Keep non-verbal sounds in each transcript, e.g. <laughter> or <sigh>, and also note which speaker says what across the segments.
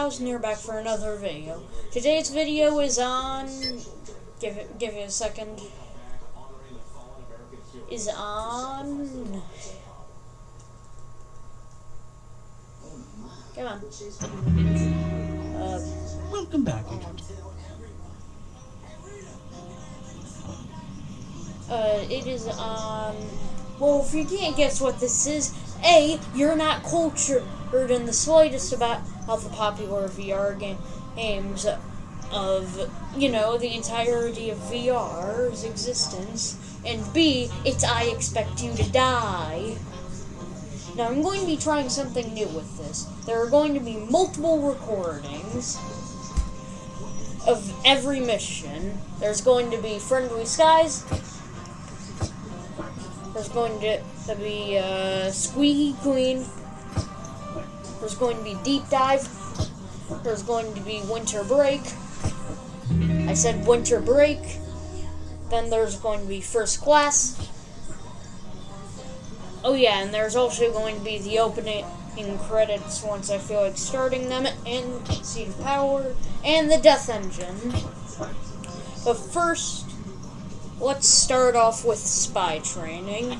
Speaker 1: 1000 here back for another video. Today's video is on... Give it, give it a second. Is on... Come on. Uh,
Speaker 2: Welcome back, Agent.
Speaker 1: uh, it is on... Well, if you can't guess what this is, A, you're not cultured in the slightest about how the popular VR game, games of, you know, the entirety of VR's existence, and B, it's I Expect You to Die. Now, I'm going to be trying something new with this. There are going to be multiple recordings of every mission. There's going to be Friendly Skies. There's going to, to be uh, Squeaky Clean. There's going to be Deep Dive. There's going to be Winter Break. I said Winter Break. Then there's going to be First Class. Oh yeah, and there's also going to be the opening credits once I feel like starting them, and Seed of Power, and the Death Engine. But first, let's start off with spy training.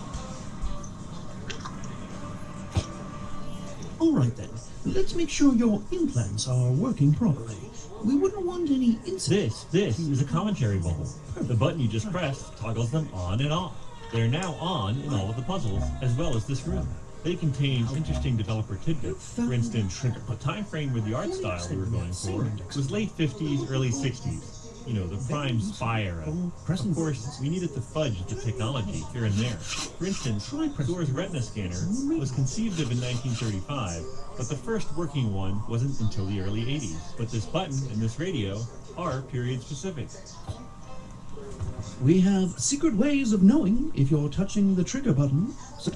Speaker 2: All right then. Let's make sure your implants are working properly. We wouldn't want any incidents.
Speaker 3: This, this is a commentary bubble. The button you just pressed toggles them on and off. They're now on in all of the puzzles, as well as this room. They contain interesting developer tidbits. For instance, the time frame with the art style we were going for was late 50s, early 60s. You know, the prime spy era. Of course, we needed to fudge the technology here and there. For instance, Thor's retina scanner was conceived of in 1935, but the first working one wasn't until the early 80s. But this button and this radio are period specific.
Speaker 2: We have secret ways of knowing if you're touching the trigger button. So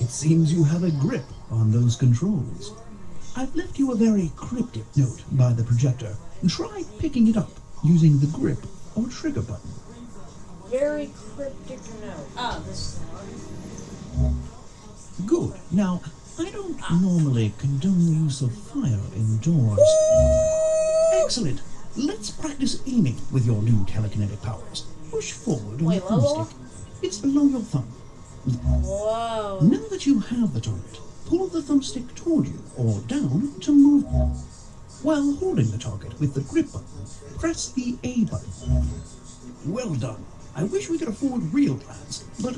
Speaker 2: it seems you have a grip on those controls. I've left you a very cryptic note by the projector. Try picking it up using the grip or trigger button.
Speaker 1: Very cryptic note. Ah, this one.
Speaker 2: Good. Now, I don't normally condone the use of fire indoors. Excellent. Let's practice aiming with your new telekinetic powers. Push forward on
Speaker 1: Wait,
Speaker 2: the thumbstick. It's below your thumb.
Speaker 1: Whoa.
Speaker 2: Now that you have the target, pull the thumbstick toward you or down to move. While holding the target with the grip button, press the A button. Well done. I wish we could afford real plans, but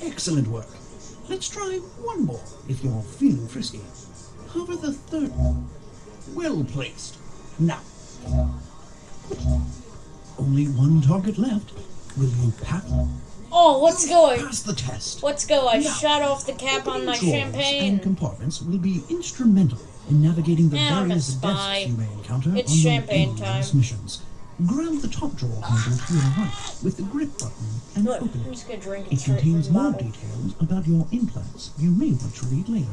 Speaker 2: excellent work. Let's try one more if you're feeling frisky. Hover the third. Well placed. Now. Only one target left. Will you pass?
Speaker 1: Oh, what's going? go.
Speaker 2: Pass the test.
Speaker 1: Let's go. I
Speaker 2: Now,
Speaker 1: shut off the cap on my champagne.
Speaker 2: And compartments will be instrumental in navigating the
Speaker 1: Now
Speaker 2: various desks you may encounter
Speaker 1: It's
Speaker 2: on your
Speaker 1: champagne time.
Speaker 2: missions. Grab the top drawer handle to your right with the grip button and
Speaker 1: Look,
Speaker 2: open it
Speaker 1: It
Speaker 2: contains more
Speaker 1: bottle.
Speaker 2: details about your implants you may want to read later.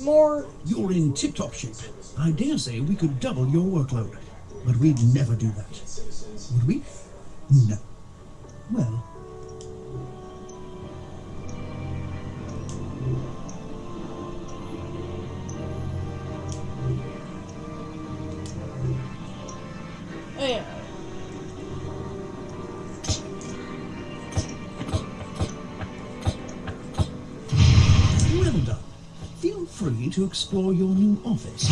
Speaker 1: More.
Speaker 2: You're in tip-top shape. I dare say we could double your workload. But we'd never do that. Would we? No. Well,
Speaker 1: Oh, yeah.
Speaker 2: Well done. Feel free to explore your new office.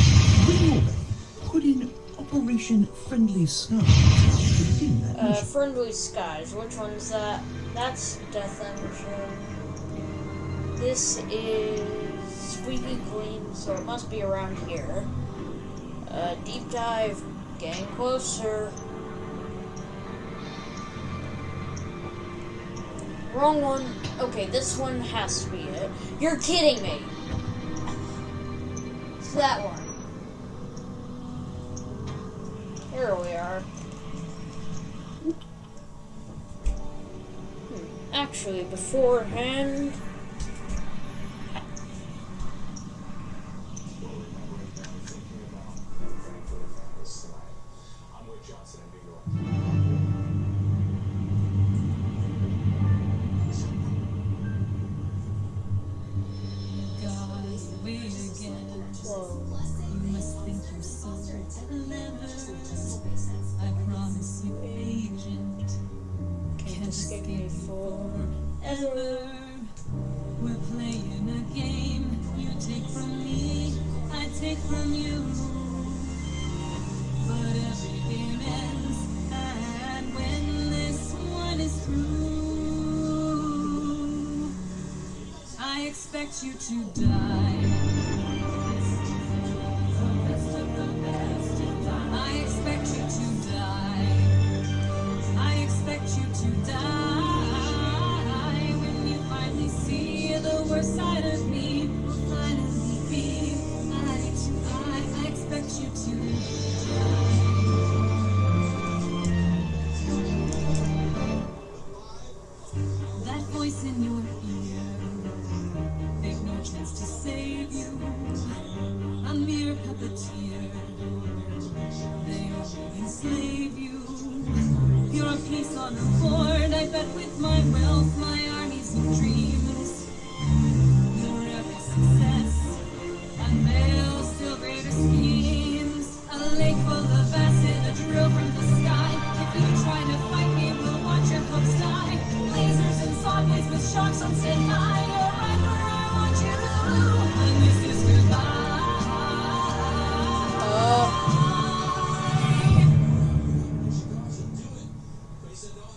Speaker 2: When you're ready, put in Operation Friendly Skies to begin that
Speaker 1: Uh. Friendly Skies. Which one's that? That's Death Engine. This is Squeaky Clean, so it must be around here. Uh, deep dive. Getting closer. Wrong one. Okay, this one has to be it. You're kidding me. It's that one. Here we are. Hmm, Actually, beforehand.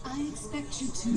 Speaker 4: I expect you to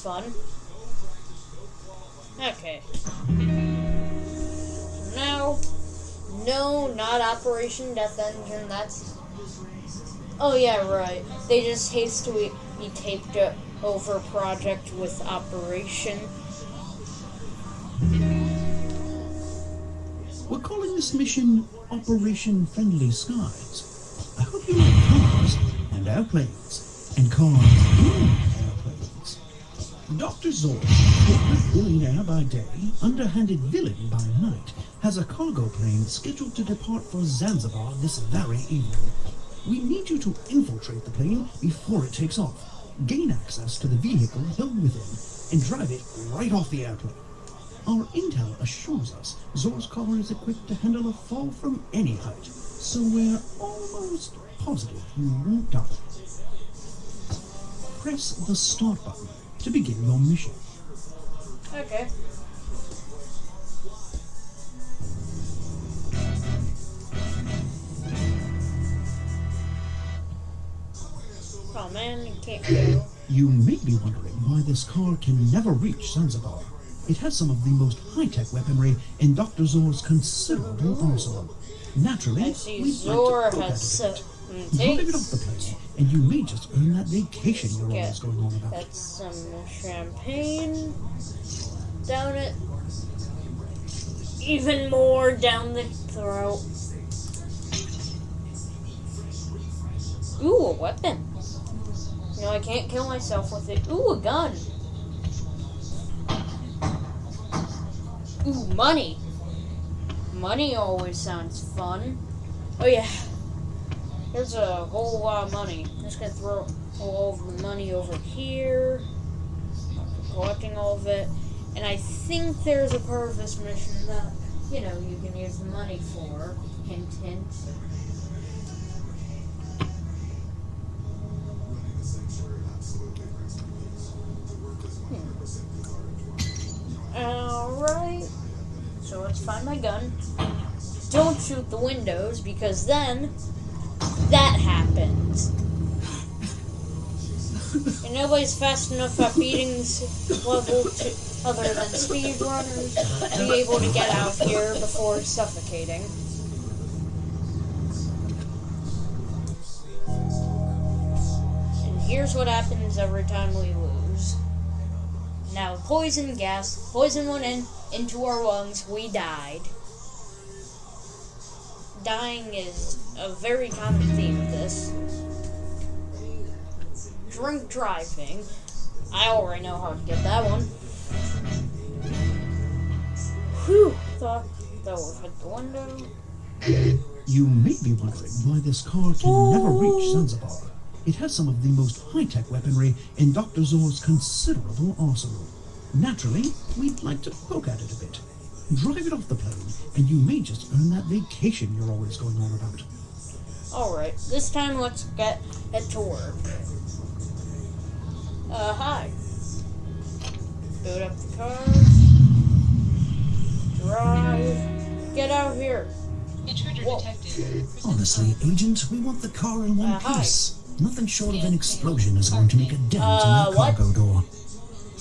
Speaker 1: fun. Okay. No. No, not Operation Death Engine. That's. Oh, yeah, right. They just hastily taped over project with Operation.
Speaker 2: We're calling this mission Operation Friendly Skies. I hope you like cars and airplanes and cars. Dr. Zor, billionaire by day, underhanded villain by night, has a cargo plane scheduled to depart for Zanzibar this very evening. We need you to infiltrate the plane before it takes off, gain access to the vehicle held within, and drive it right off the airplane. Our intel assures us Zor's car is equipped to handle a fall from any height, so we're almost positive you won't die. Press the start button to begin your mission.
Speaker 1: Okay. Oh man, you can't go.
Speaker 2: You may be wondering why this car can never reach Zanzibar. It has some of the most high-tech weaponry in Dr. Zor's considerable arsenal. Naturally, we'd
Speaker 1: Zor
Speaker 2: like to look at it a bit.
Speaker 1: some
Speaker 2: Drive it off the plane, and you may just earn that vacation you're always going on about.
Speaker 1: that's some champagne down it. Even more down the throat. Ooh, a weapon. You know, I can't kill myself with it. Ooh, a gun. Ooh, money. Money always sounds fun. Oh yeah. There's a whole lot of money. I'm just gonna throw all of the money over here. Collecting all of it. And I think there's a part of this mission that, you know, you can use the money for. Hint, hint. Alright. So let's find my gun. Don't shoot the windows because then And nobody's fast enough at beating this level to, other than speedrunners to be able to get out here before suffocating. And here's what happens every time we lose. Now, poison gas, poison went in into our lungs. We died. Dying is a very common theme of this. Drink driving. I already know how to get that one. Whew, thought that would hit the window.
Speaker 2: You may be wondering why this car can never reach oh. Zanzibar. It has some of the most high-tech weaponry in Dr. Zor's considerable arsenal. Naturally, we'd like to poke at it a bit. Drive it off the plane, and you may just earn that vacation you're always going on about.
Speaker 1: Alright, this time let's get it to work. Uh, hi. Boot up the car. Drive. Get out of here.
Speaker 5: Intruder
Speaker 1: Whoa.
Speaker 5: detected.
Speaker 2: Honestly, Agent, we want the car in one
Speaker 1: Uh, hi.
Speaker 2: piece. Nothing short of an explosion is going to make a dent
Speaker 1: Uh,
Speaker 2: in that
Speaker 1: what?
Speaker 2: cargo door.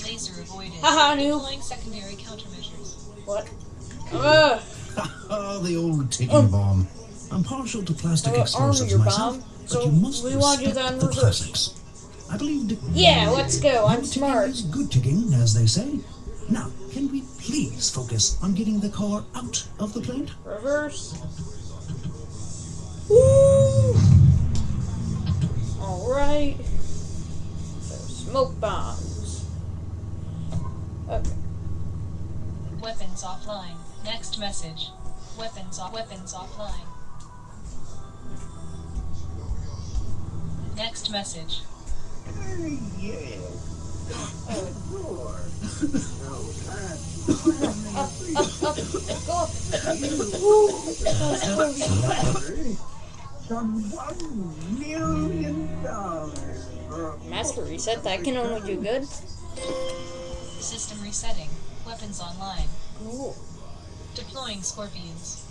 Speaker 5: Laser avoided.
Speaker 1: Haha, noob.
Speaker 5: Deploying secondary countermeasures.
Speaker 1: What? <laughs> Ugh. <laughs>
Speaker 2: The old ticking
Speaker 1: Um,
Speaker 2: bomb. I'm partial to plastic
Speaker 1: Uh,
Speaker 2: explosives
Speaker 1: arm your
Speaker 2: myself,
Speaker 1: bomb,
Speaker 2: but
Speaker 1: so
Speaker 2: you must
Speaker 1: we wanna do
Speaker 2: respect
Speaker 1: that
Speaker 2: the
Speaker 1: reverse.
Speaker 2: classics. I believe Dick-
Speaker 1: Yeah, let's go. I'm
Speaker 2: Good
Speaker 1: smart.
Speaker 2: ticking is good ticking, as they say. Now, can we please focus on getting the car out of the plane?
Speaker 1: Reverse. Woo! Alright. So, smoke bombs. Okay.
Speaker 5: Weapons offline. Next message. Weapons off. Weapons offline. Message.
Speaker 1: Up, up, up, go up. Woo! That was close.
Speaker 6: Some one million dollars.
Speaker 1: Master reset, that can only do good.
Speaker 5: System resetting. Weapons online.
Speaker 1: Cool.
Speaker 5: Deploying scorpions.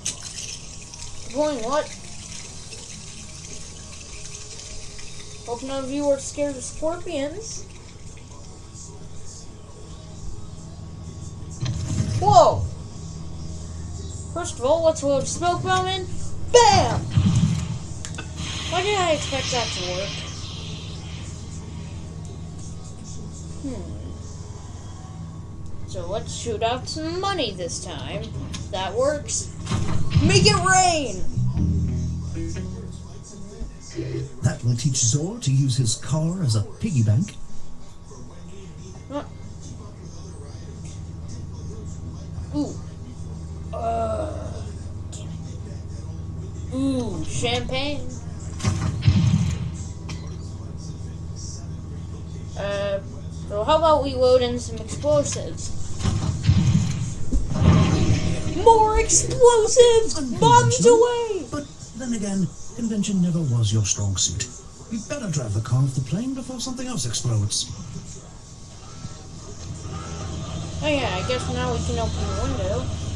Speaker 1: Deploying what? Hope none of you are scared of scorpions. Whoa! First of all, let's load smoke bomb in. BAM! Why did I expect that to work? Hmm. So let's shoot out some money this time. That works. Make it rain!
Speaker 2: That will teach Zor to use his car as a piggy bank.
Speaker 1: Ooh. Uh. Ooh, champagne. Uh, so how about we load in some explosives? More explosives! Bombs away!
Speaker 2: But then again, convention never was your strong suit. You'd better drive the car off the plane before something else explodes.
Speaker 1: Oh yeah, I guess now we can open the window.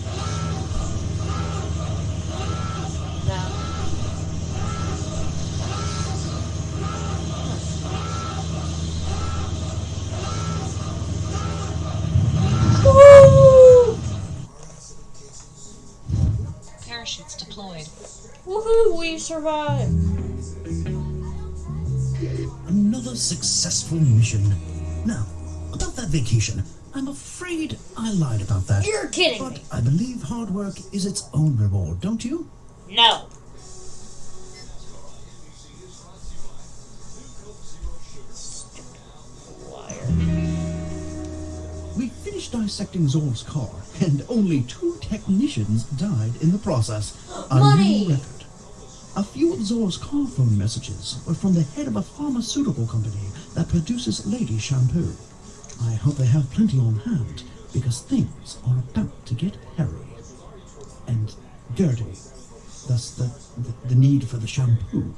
Speaker 1: Survived.
Speaker 2: Another successful mission. Now, about that vacation, I'm afraid I lied about that.
Speaker 1: You're kidding
Speaker 2: But
Speaker 1: me.
Speaker 2: I believe hard work is its own reward, don't you?
Speaker 1: No.
Speaker 2: We finished dissecting Zor's car, and only two technicians died in the process. A
Speaker 1: Money!
Speaker 2: A few of Zor's car phone messages were from the head of a pharmaceutical company that produces lady shampoo. I hope they have plenty on hand, because things are about to get hairy. And dirty. Thus the, the, the need for the shampoo.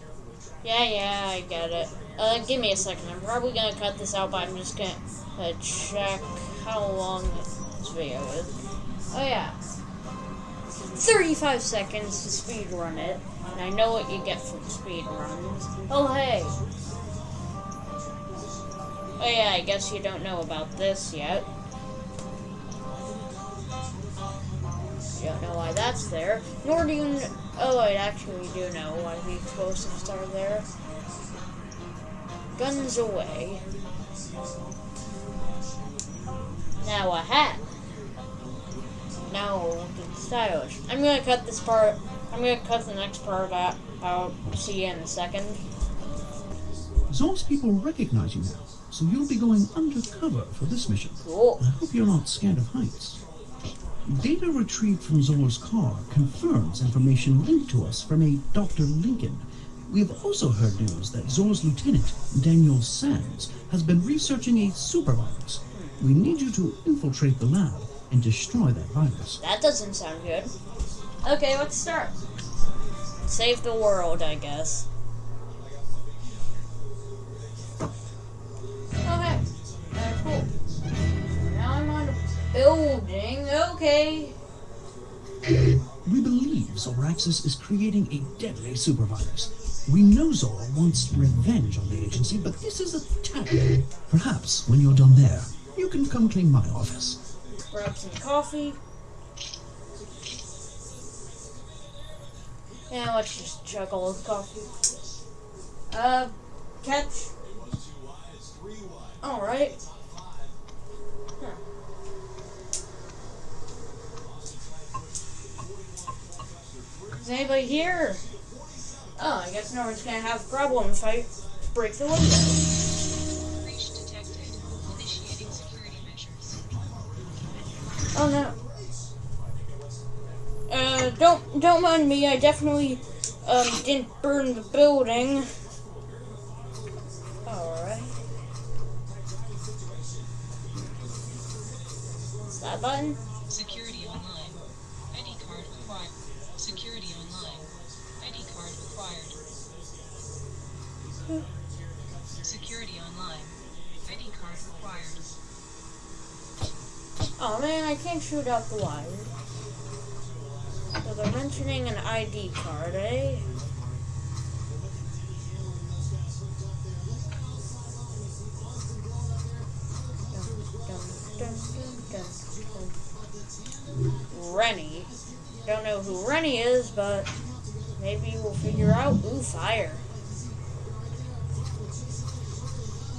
Speaker 1: Yeah, yeah, I get it. Uh, give me a second. I'm probably gonna cut this out, but I'm just gonna uh, check how long this video is. Oh yeah, 35 seconds to speed run it, and I know what you get from speed runs. Oh hey. Oh yeah, I guess you don't know about this yet. You don't know why that's there, nor do you. Kn- oh, wait, actually, do know why the explosives are there. Guns away. Now a hat. Now looking stylish. I'm gonna cut this part. I'm gonna cut the next part out. I'll see you in a second.
Speaker 2: Zor's people recognize you now, so you'll be going undercover for this mission.
Speaker 1: Cool.
Speaker 2: I hope you're not scared of heights. Data retrieved from Zor's car confirms information linked to us from a Dr. Lincoln. We have also heard news that Zor's lieutenant, Daniel Sands, has been researching a supervirus. We need you to infiltrate the lab and destroy that virus.
Speaker 1: That doesn't sound good. Okay, let's start. Save the world, I guess. Okay. Uh, cool. Now I'm on a building. Okay.
Speaker 2: We believe Zoraxis is creating a deadly supervirus. We know Zor wants revenge on the agency, but this is a tactic. Perhaps when you're done there, you can come clean my office.
Speaker 1: Grab some coffee. Yeah, let's just chug all the coffee. Uh, catch. Alright. Huh. Is anybody here? Oh, I guess no one's gonna have a problem if I break the window. Don't mind me. I definitely um didn't burn the building. All right. What's that button?
Speaker 4: Security online. ID card required. Security online. ID card required. Security online. ID card required.
Speaker 1: Oh man, I can't shoot out the wire. They're mentioning an ID card, eh? Rennie. Don't know who Rennie is, but maybe we'll figure out. Ooh, fire.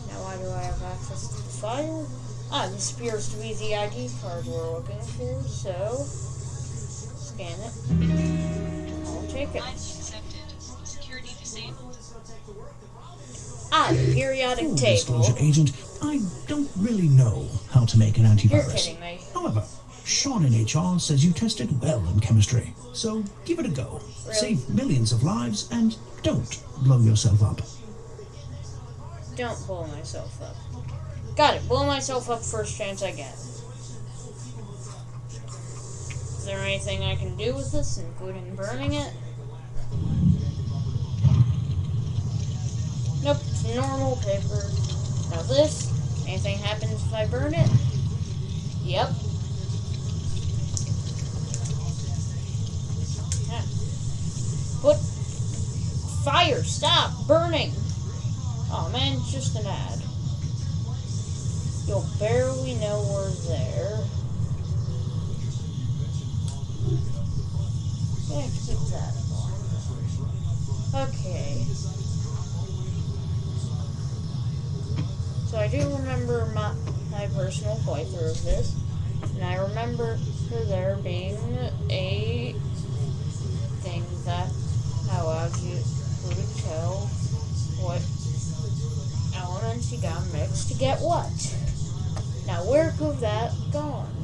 Speaker 1: Now why do I have access to the fire? Ah, this appears to be the ID card we're looking for, so scan it. I'll take it.
Speaker 4: ID accepted. Security disabled.
Speaker 1: Ah, the periodic
Speaker 2: Full
Speaker 1: table.
Speaker 2: disclosure, Agent, I don't really know how to make an antivirus.
Speaker 1: You're
Speaker 2: antivirus.
Speaker 1: kidding me.
Speaker 2: However, Sean in HR says you tested well in chemistry, so give it a go.
Speaker 1: Really?
Speaker 2: Save millions of lives and don't blow yourself up.
Speaker 1: Don't blow myself up. Got it. Blow myself up first chance I get. Is there anything I can do with this, including burning it? Nope, normal paper. Now this, anything happens if I burn it? Yep. Put fire, stop burning. Oh man, it's just an ad. You'll barely know we're there. Okay. So I do remember my, my personal playthrough of this, and I remember there being a thing that allowed you to tell what elements you got mixed to get what. Now where could that gone?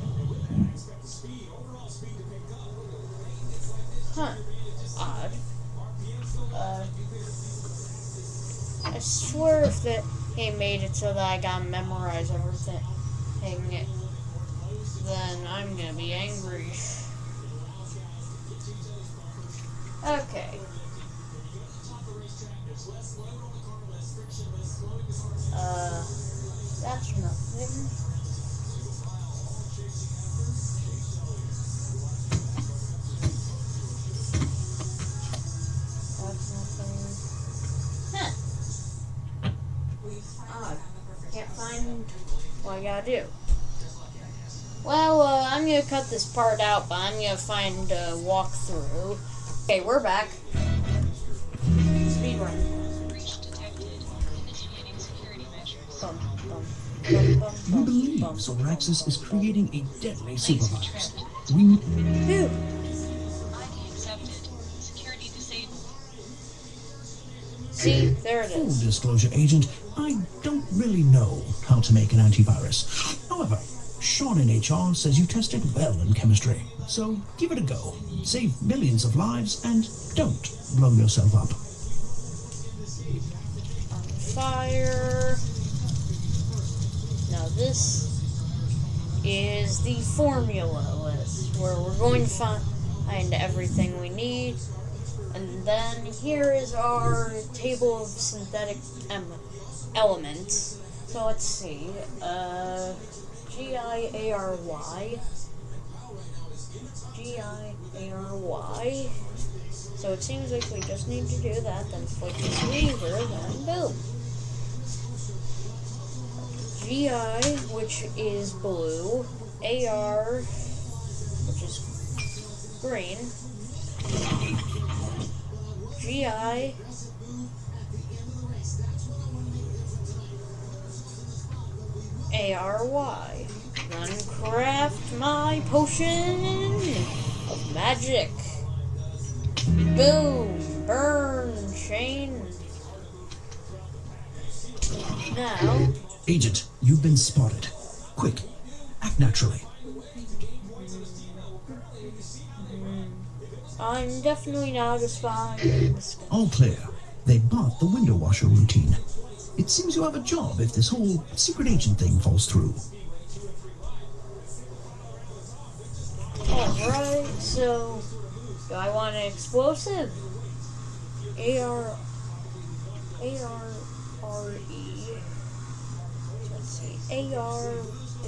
Speaker 1: Huh. Odd. Uh, I swear if that he made it so that I gotta memorize everything, then I'm gonna be angry. Okay. Cut this part out, but I'm gonna find a walkthrough. Okay, we're back. Speedrun.
Speaker 4: Breach detected. Initiating security measures.
Speaker 1: Bum, bum.
Speaker 2: We believe Zoraxis is creating a deadly supervirus. We
Speaker 1: Who?
Speaker 4: ID accepted. Security disabled.
Speaker 1: See, there it is.
Speaker 2: Full disclosure, Agent, I don't really know how to make an antivirus. However, Sean in HR says you tested well in chemistry. So give it a go. Save millions of lives and don't blow yourself up.
Speaker 1: Fire. Now this is the formula list where we're going to find everything we need. And then here is our table of synthetic elements. So let's see. Uh, G I A R Y. G I A R Y. So it seems like we just need to do that, then flick the lever, then boom. GI, which is blue, AR, which is green, GI, ARY. Craft my potion of magic. Boom! Burn! Chain! Now,
Speaker 2: Agent, you've been spotted. Quick, act naturally.
Speaker 1: I'm definitely not a spy. in the sky.
Speaker 2: All clear. They bought the window washer routine. It seems you have a job if this whole secret agent thing falls through.
Speaker 1: Alright, so do I want an explosive? AR AR RE. Let's see. AR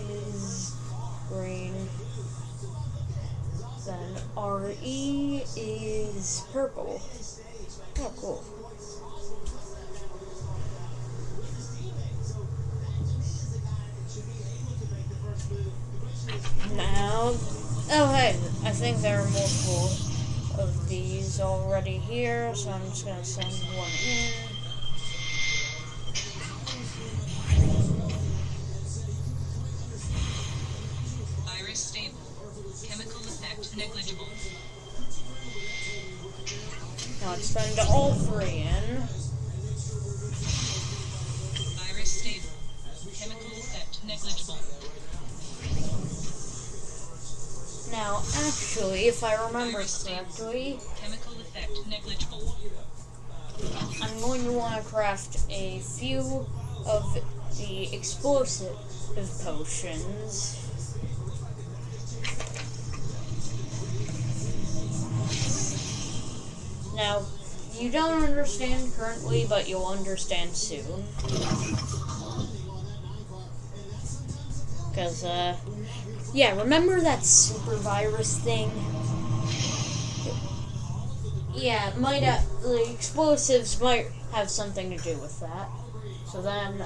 Speaker 1: is green. Then RE is purple. Oh cool. Now, oh hey, I think there are multiple of these already here, so I'm just gonna send one in.
Speaker 4: Virus stable. Chemical effect negligible.
Speaker 1: Now let's send all three in. Now, actually, if I remember correctly,
Speaker 4: Chemical effect negligible.
Speaker 1: I'm going to want to craft a few of the explosive potions. Now, you don't understand currently, but you'll understand soon. Because, uh, yeah, remember that super virus thing? Yeah, might have, the explosives might have something to do with that. So then,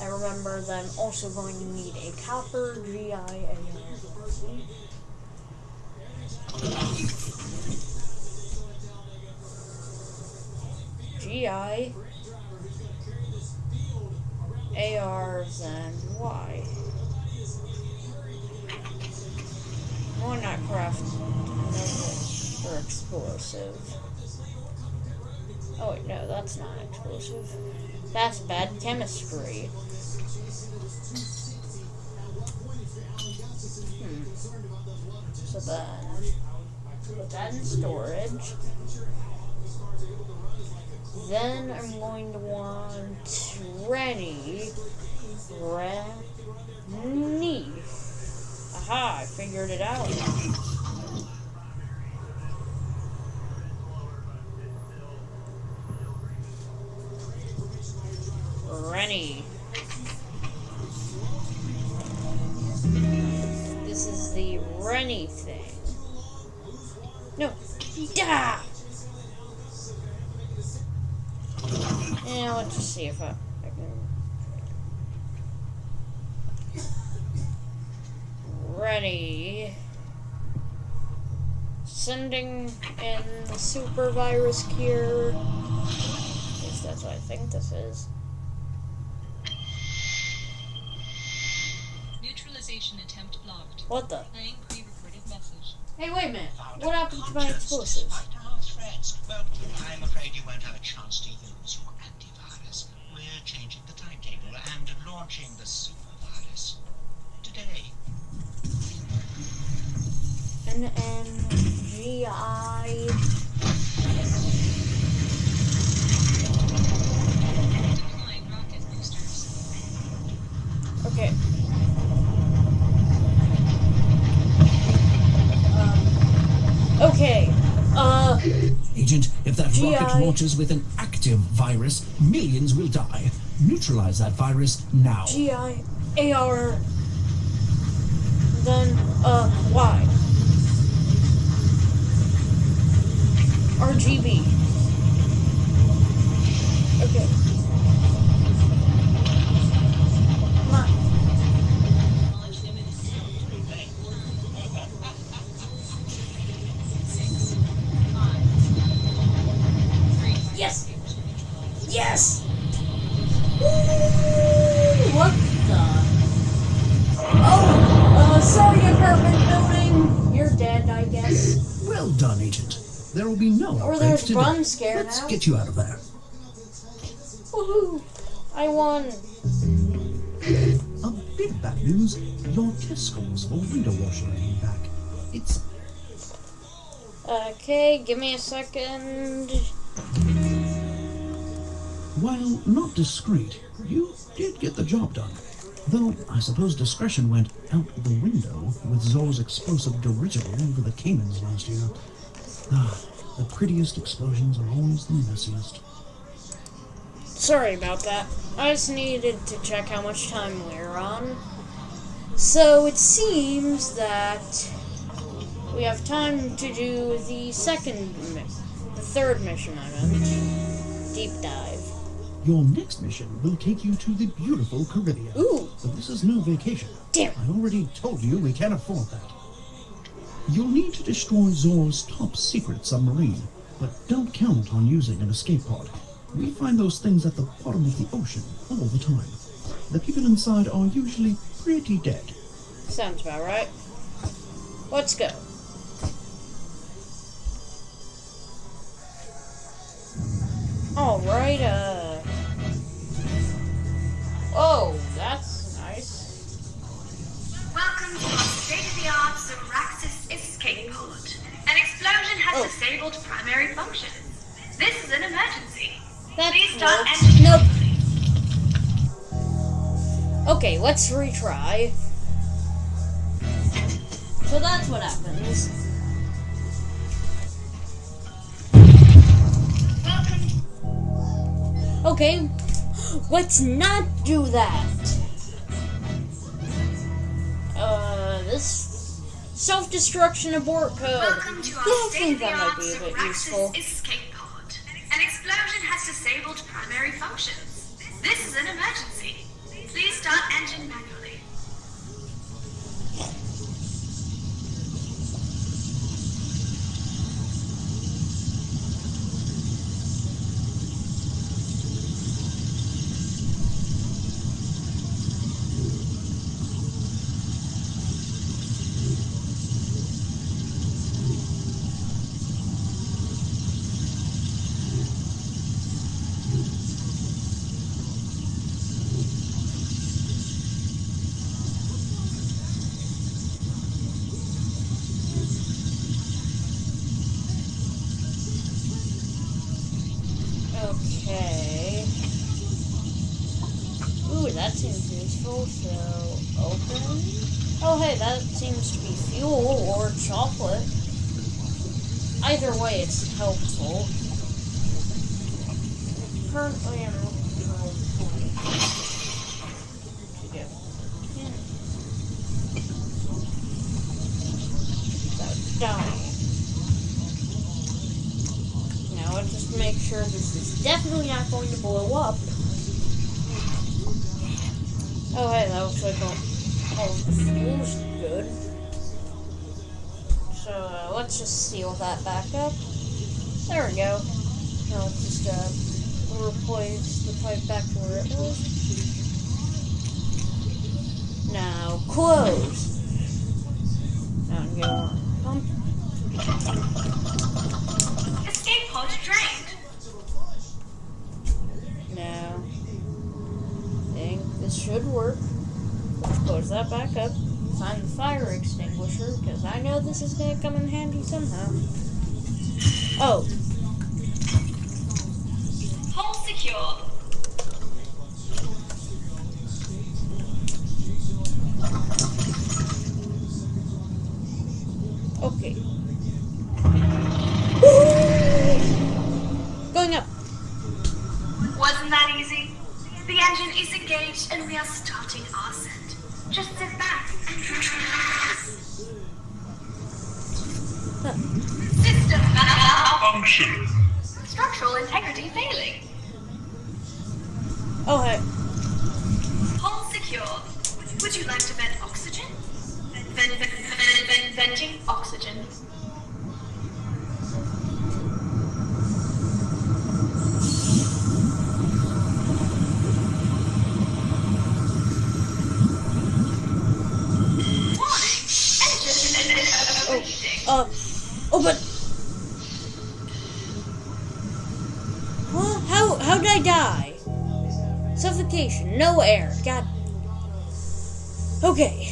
Speaker 1: I remember that I'm also going to need a copper GI GI AR then Y. Why not craft another or explosive? Oh wait, no, that's not explosive. That's bad chemistry. Hmm. So then, put that in storage. Then I'm going to want Rennie. Rennie. Aha, I figured it out. Sending in the super virus cure. At least that's what I think this is.
Speaker 4: Neutralization attempt blocked.
Speaker 1: What the?
Speaker 4: Playing pre-recorded message.
Speaker 1: Hey, wait a minute. What happened to my
Speaker 6: conscience
Speaker 1: explosives?
Speaker 6: despite our threats. Well, I'm afraid you won't have a chance to use your antivirus. We're changing the timetable and launching the supervirus today.
Speaker 1: N N G I.
Speaker 4: Deploying rocket boosters.
Speaker 1: Okay. Um, okay. Uh,
Speaker 2: Agent, if that
Speaker 1: GI.
Speaker 2: rocket launches with an active virus, millions will die. Neutralize that virus now.
Speaker 1: G I A R. Then, uh, Y. RGB. Okay.
Speaker 2: No
Speaker 1: Or
Speaker 2: upgrades
Speaker 1: there's
Speaker 2: today.
Speaker 1: Bun Scare
Speaker 2: Let's
Speaker 1: now.
Speaker 2: get you out of there.
Speaker 1: Woohoo! I won.
Speaker 2: A bit bad news. Your test scores for window washing came back. It's
Speaker 1: Okay, give me a second.
Speaker 2: While not discreet, you did get the job done. Though I suppose discretion went out the window with Zor's explosive dirigible over the Caymans last year. Ah, the prettiest explosions are always the messiest.
Speaker 1: Sorry about that. I just needed to check how much time we're on. So it seems that we have time to do the second, the third mission I meant. Deep dive.
Speaker 2: Your next mission will take you to the beautiful Caribbean.
Speaker 1: Ooh,
Speaker 2: But this is no vacation.
Speaker 1: damn.
Speaker 2: I already told you we can't afford that. You'll need to destroy Zor's top secret submarine, but don't count on using an escape pod. We find those things at the bottom of the ocean all the time. The people inside are usually pretty dead.
Speaker 1: Sounds about right. Let's go. Alright, uh. Oh, that's nice.
Speaker 7: Welcome to our state-of-the-art Escape pod. An explosion has
Speaker 1: Oh.
Speaker 7: disabled primary functions. This is an emergency.
Speaker 1: That
Speaker 7: Please start entering.
Speaker 1: Nope. Okay, let's retry. So that's what happens.
Speaker 7: Welcome.
Speaker 1: Okay, let's not do that. Uh, this self-destruction abort code.
Speaker 7: Welcome to
Speaker 1: Yeah,
Speaker 7: our
Speaker 1: I think that might be a bit useful.
Speaker 7: Escape pod. An explosion has disabled primary functions. This is an emergency.
Speaker 5: Failing.
Speaker 1: Oh, hey.
Speaker 5: Hull secure. Would you like to vent oxygen? Vent, vent, vent, vent, venting oxygen.
Speaker 1: Suffocation, no air. God. Okay.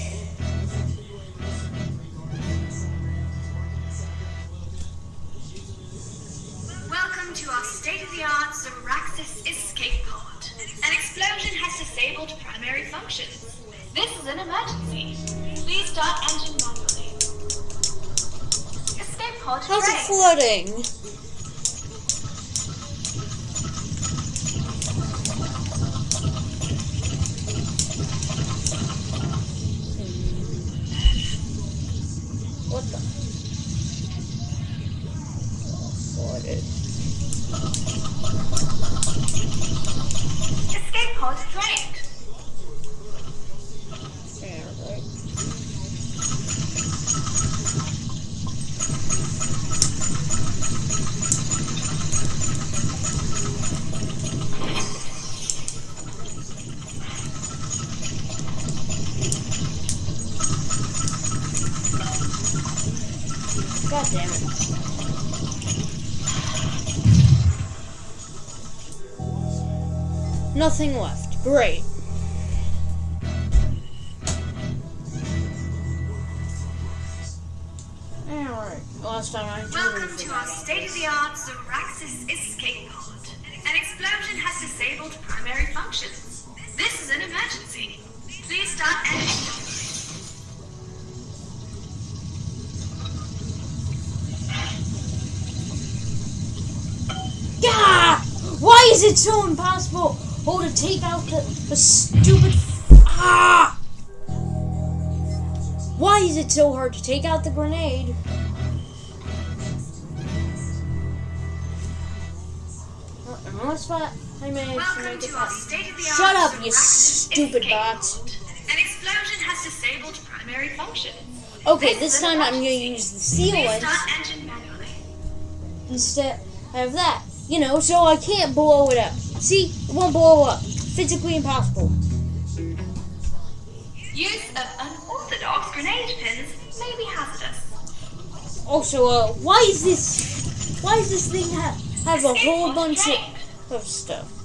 Speaker 1: Take out the grenade? Uh-uh, Unless I I managed to
Speaker 5: Welcome
Speaker 1: make it
Speaker 5: to
Speaker 1: past. Shut up, you stupid
Speaker 5: pod. An explosion has disabled primary functions.
Speaker 1: Okay,
Speaker 5: This
Speaker 1: this time I'm gonna use the sealant
Speaker 5: start engine manually.
Speaker 1: instead of that. You know, so I can't blow it up. See, it won't blow up. Physically impossible.
Speaker 5: Use of unorthodox grenade pins may be hazardous.
Speaker 1: Also, uh, why is this? Why does this thing have have a whole bunch of, of stuff?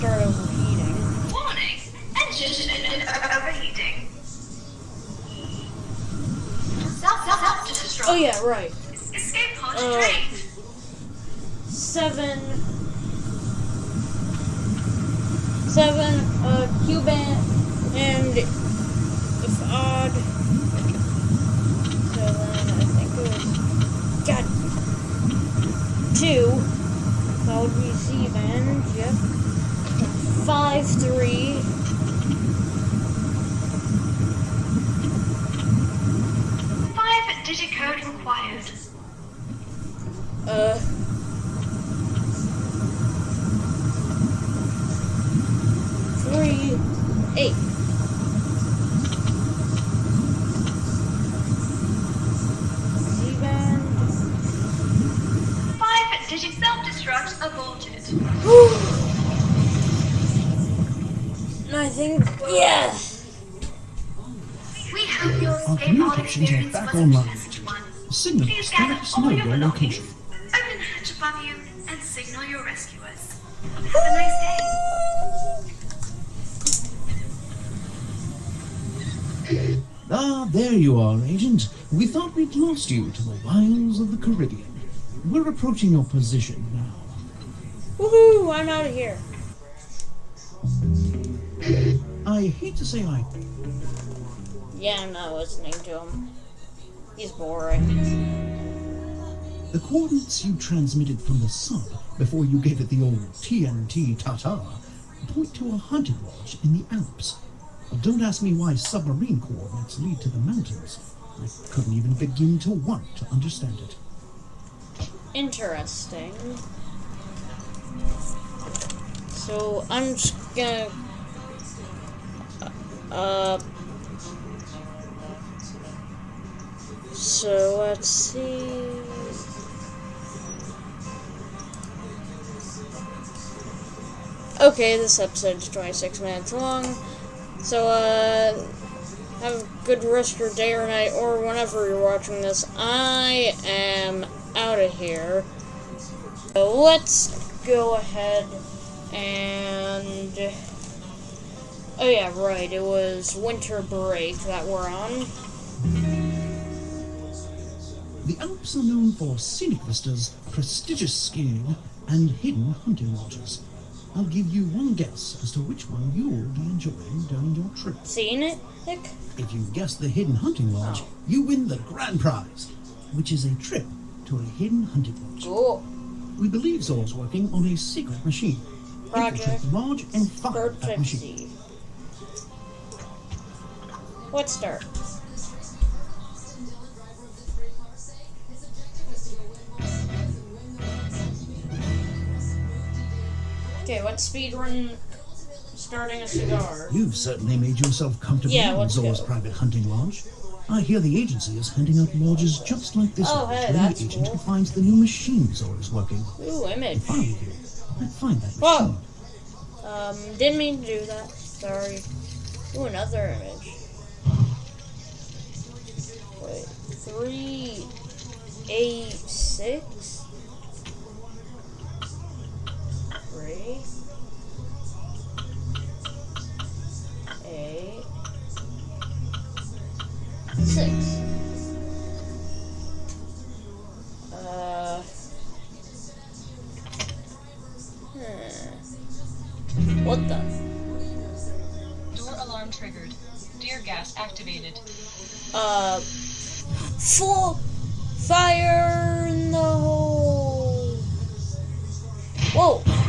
Speaker 1: Start overheating.
Speaker 7: Warning! Engine overheating. Self, self, self destruct.
Speaker 1: Oh yeah, right.
Speaker 7: Escape pod
Speaker 1: Uh,
Speaker 7: drained.
Speaker 1: Seven. Seven. Uh, Cuban and if odd. Seven. I think it was. God. Two. That would be Z band. Yep. Five
Speaker 2: there you are, Agent. We thought we'd lost you to the wilds of the Caribbean. We're approaching your position now.
Speaker 1: Woohoo! I'm out of here.
Speaker 2: I hate to say I
Speaker 1: Yeah, I'm not listening to him. He's boring.
Speaker 2: The coordinates you transmitted from the sub before you gave it the old TNT Tata point to a hunting lodge in the Alps. Don't ask me why submarine coordinates lead to the mountains. I couldn't even begin to want to understand it.
Speaker 1: Interesting. So I'm just gonna. Uh. So let's see. Okay, this episode is 26 minutes long. So, uh, have a good rest of your day or night, or whenever you're watching this. I am out of here. So let's go ahead and. Oh, yeah, right. It was winter break that we're on.
Speaker 2: The Alps are known for scenic vistas, prestigious skiing, and hidden hunting lodges. I'll give you one guess as to which one you'll be enjoying during your trip.
Speaker 1: Seen it, Nick?
Speaker 2: If you guess the hidden hunting lodge, you win the grand prize, which is a trip to a hidden hunting lodge.
Speaker 1: Cool.
Speaker 2: We believe Zor's working on a secret machine.
Speaker 1: Project
Speaker 2: lodge and fire that machine.
Speaker 1: 50. Let's start. Okay, let's speedrun starting a cigar.
Speaker 2: You've certainly made yourself comfortable
Speaker 1: Yeah,
Speaker 2: in Zor's private hunting lodge. I hear the agency is handing out lodges just like this
Speaker 1: Oh,
Speaker 2: one
Speaker 1: hey,
Speaker 2: to
Speaker 1: that's
Speaker 2: any agent
Speaker 1: cool.
Speaker 2: who finds the new machine Zor is working.
Speaker 1: Ooh, image.
Speaker 2: If I were you, I'd find that
Speaker 1: Whoa.
Speaker 2: machine.
Speaker 1: Um, didn't mean to do that. Sorry. Ooh, another image. Wait, three, eight, six, three, eight, six. Uh. Hmm. What the?
Speaker 4: Door alarm triggered. Dear gas activated.
Speaker 1: Uh, full fire in the hole. Whoa.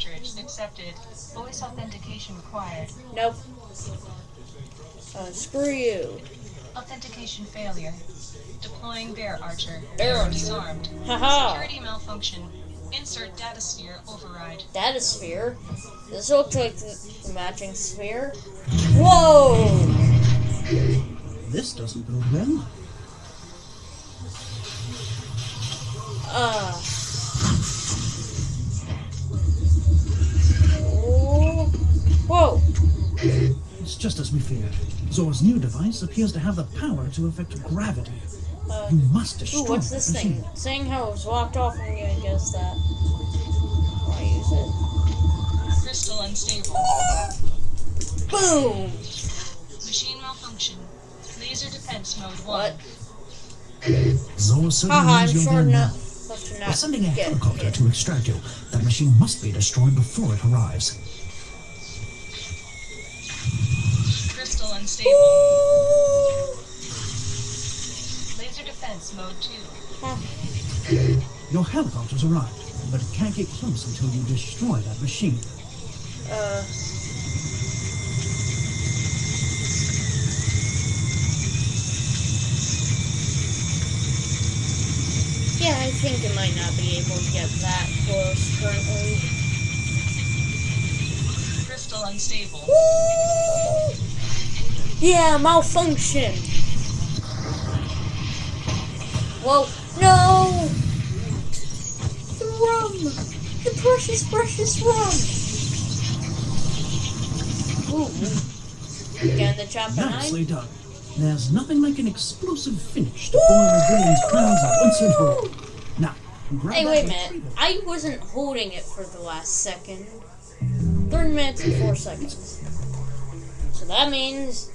Speaker 4: Cartridge accepted. Voice authentication required.
Speaker 1: Nope. Uh, screw you.
Speaker 4: Authentication failure. Deploying Bear Archer.
Speaker 1: Bear
Speaker 4: Bear
Speaker 1: Archer.
Speaker 4: disarmed.
Speaker 1: Haha.
Speaker 4: Security malfunction. Insert data sphere override.
Speaker 1: Data sphere. This looks like the the matching sphere. Whoa!
Speaker 2: This doesn't bode well.
Speaker 1: Uh.
Speaker 2: Just as we feared. Zor's new device appears to have the power to affect gravity.
Speaker 1: Uh,
Speaker 2: You must destroy
Speaker 1: Ooh, what's this
Speaker 2: machine.
Speaker 1: thing? Saying how it was locked off, I'm gonna guess that. Why use it?
Speaker 4: Crystal unstable.
Speaker 1: Boom!
Speaker 4: Machine malfunction. Laser defense mode 1.
Speaker 1: What?
Speaker 2: Zor certainly
Speaker 1: Haha, I'm
Speaker 2: knows you're
Speaker 1: sure
Speaker 2: there now.
Speaker 1: enough to
Speaker 2: We're sending a
Speaker 1: get
Speaker 2: helicopter
Speaker 1: hit.
Speaker 2: to extract you. That machine must be destroyed before it arrives.
Speaker 4: Crystal. Laser defense mode 2.
Speaker 2: Your helicopter's arrived, but it can't get close until you destroy that machine.
Speaker 1: Uh. Yeah, I think it might not be able to get that close currently.
Speaker 4: Crystal unstable.
Speaker 1: Yeah, malfunction. Whoa, no! The rum! The precious, precious rum! Ooh. Getting the chopper
Speaker 2: Nicely done. There's nothing like an explosive finish to foil a villain's plans once and for all. Now, grab
Speaker 1: Hey, wait a minute. I wasn't holding it for the last second. Three minutes and four seconds. So that means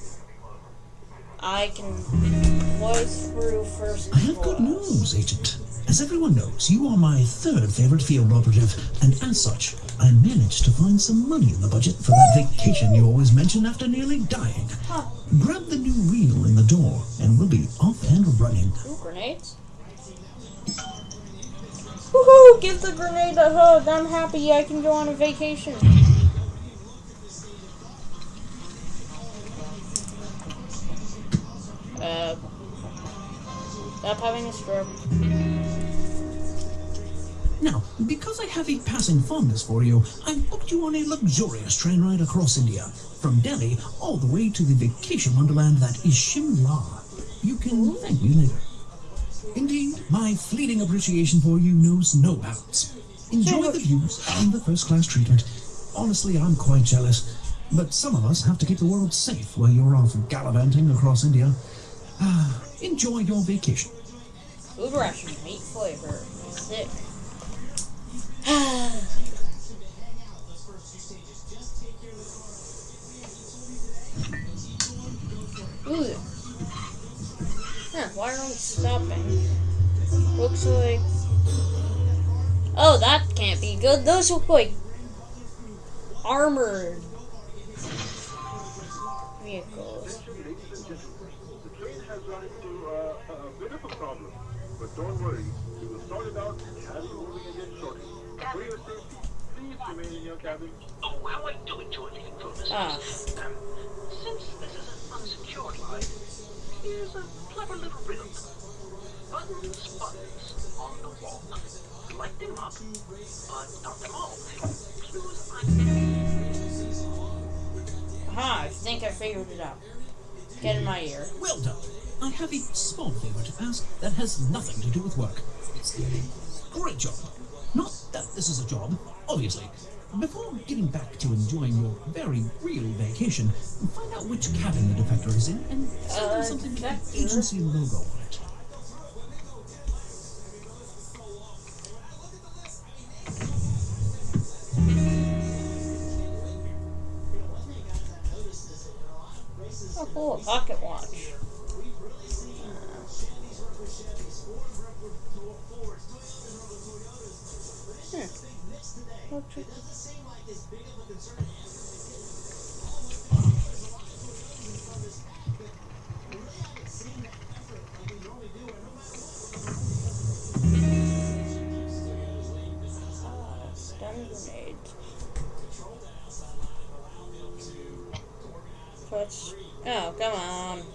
Speaker 1: I can play through first.
Speaker 2: I have good news, Agent. As everyone knows, you are my third favorite field operative, and as such, I managed to find some money in the budget for that vacation you always mention after nearly dying.
Speaker 1: Huh.
Speaker 2: Grab the new reel in the door, and we'll be off and running.
Speaker 1: Ooh, grenades. Woohoo! Give the grenade a hug. I'm happy I can go on a vacation. Uh. Stop having a stroke.
Speaker 2: Now, because I have a passing fondness for you, I've booked you on a luxurious train ride across India, from Delhi all the way to the vacation wonderland that is Shimla. You can thank me later. Indeed, my fleeting appreciation for you knows no bounds. Enjoy the views and the first class treatment. Honestly, I'm quite jealous. But some of us have to keep the world safe while you're off gallivanting across India. <sighs> Enjoy your vacation.
Speaker 1: Ration, meat flavor. Sick. <sighs> Ooh. Huh, why are we stopping? Looks like. Oh, that can't be good. Those look like armored
Speaker 8: don't worry, we will sort it out and be moving again shortly. For your safety, please remain in your cabin.
Speaker 6: Oh, how I do enjoy leaving for Mr.
Speaker 1: Ah.
Speaker 6: Um, since this is an unsecured line, here's a clever little riddle. Buttons, buttons on the wall. Collect them up, but not them all. Clues I
Speaker 1: Aha, I think I figured it out. Get in my ear.
Speaker 2: Well done. I have a small favor to ask that has nothing to do with work. Great job. Not that this is a job, obviously. Before getting back to enjoying your very real vacation, find out which cabin the defector is in and send
Speaker 1: Uh,
Speaker 2: something with the agency logo on it.
Speaker 1: Oh, cool, a pocket watch. Touch. Oh, come on.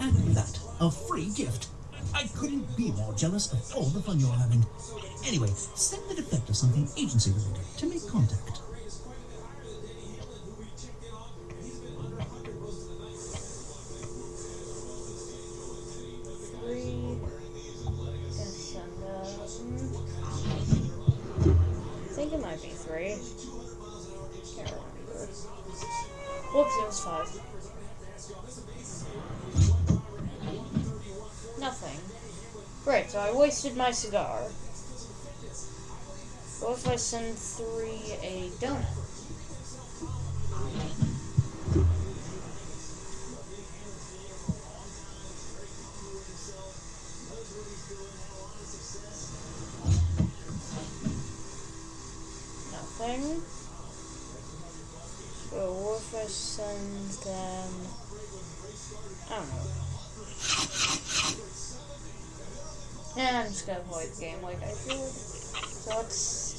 Speaker 6: And
Speaker 1: that,
Speaker 6: a
Speaker 2: free gift. I couldn't be more jealous of all the fun you're having. Anyway, send the defector something agency related to make contact.
Speaker 1: Wasted my cigar. What if I send three a donut? Nothing. So what if I send them? I don't know. Yeah, I'm just gonna play the game like I did. So let's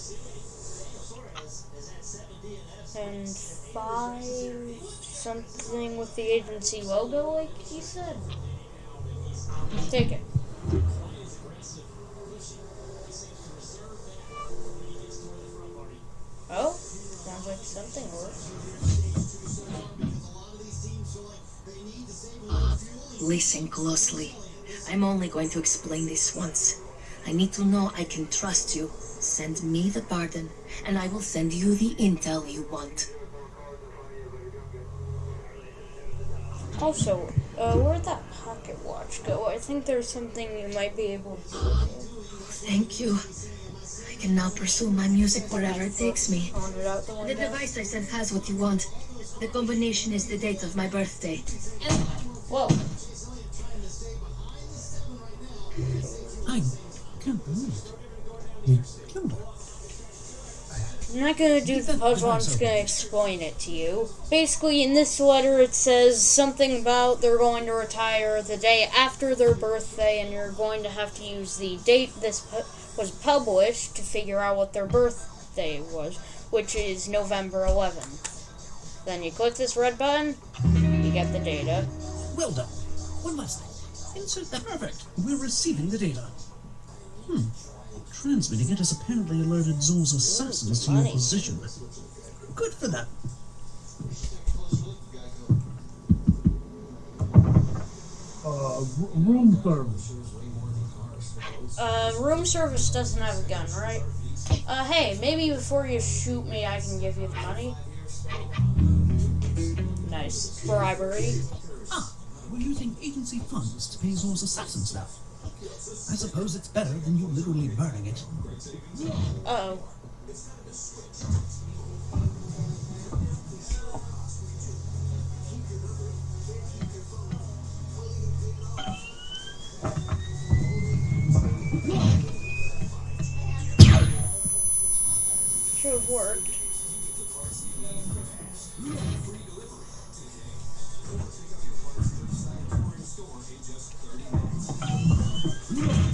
Speaker 1: and five something with the agency logo, like he said. Take it. Oh, sounds like something worked.
Speaker 9: Listen closely. I'm only going to explain this once. I need to know I can trust you. Send me the pardon, and I will send you the intel you want.
Speaker 1: Also, uh, where'd that pocket watch go? I think there's something you might be able to do.
Speaker 9: Thank you. I can now pursue my music wherever it takes me.
Speaker 1: Pawn it out the
Speaker 9: The device I sent has what you want. The combination is the date of my birthday.
Speaker 1: Whoa.
Speaker 2: Can't believe. You killed her.
Speaker 1: I'm not gonna do the puzzle, I'm just gonna explain it to you. Basically, in this letter, it says something about they're going to retire the day after their birthday, and you're going to have to use the date this was published to figure out what their birthday was, which is November 11th. Then you click this red button, you get the data.
Speaker 2: Well done. One last thing. Insert that. Perfect. We're receiving the data. Hmm. Transmitting it has apparently alerted Zor's assassins to your position. Good for them.
Speaker 8: Uh, room service.
Speaker 1: Uh, room service doesn't have a gun, right? Uh, hey, maybe before you shoot me, I can give you the money. Nice. Bribery.
Speaker 2: Ah, we're using agency funds to pay Zor's assassins now. I suppose it's better than you literally burning it.
Speaker 1: Uh oh. Should have worked.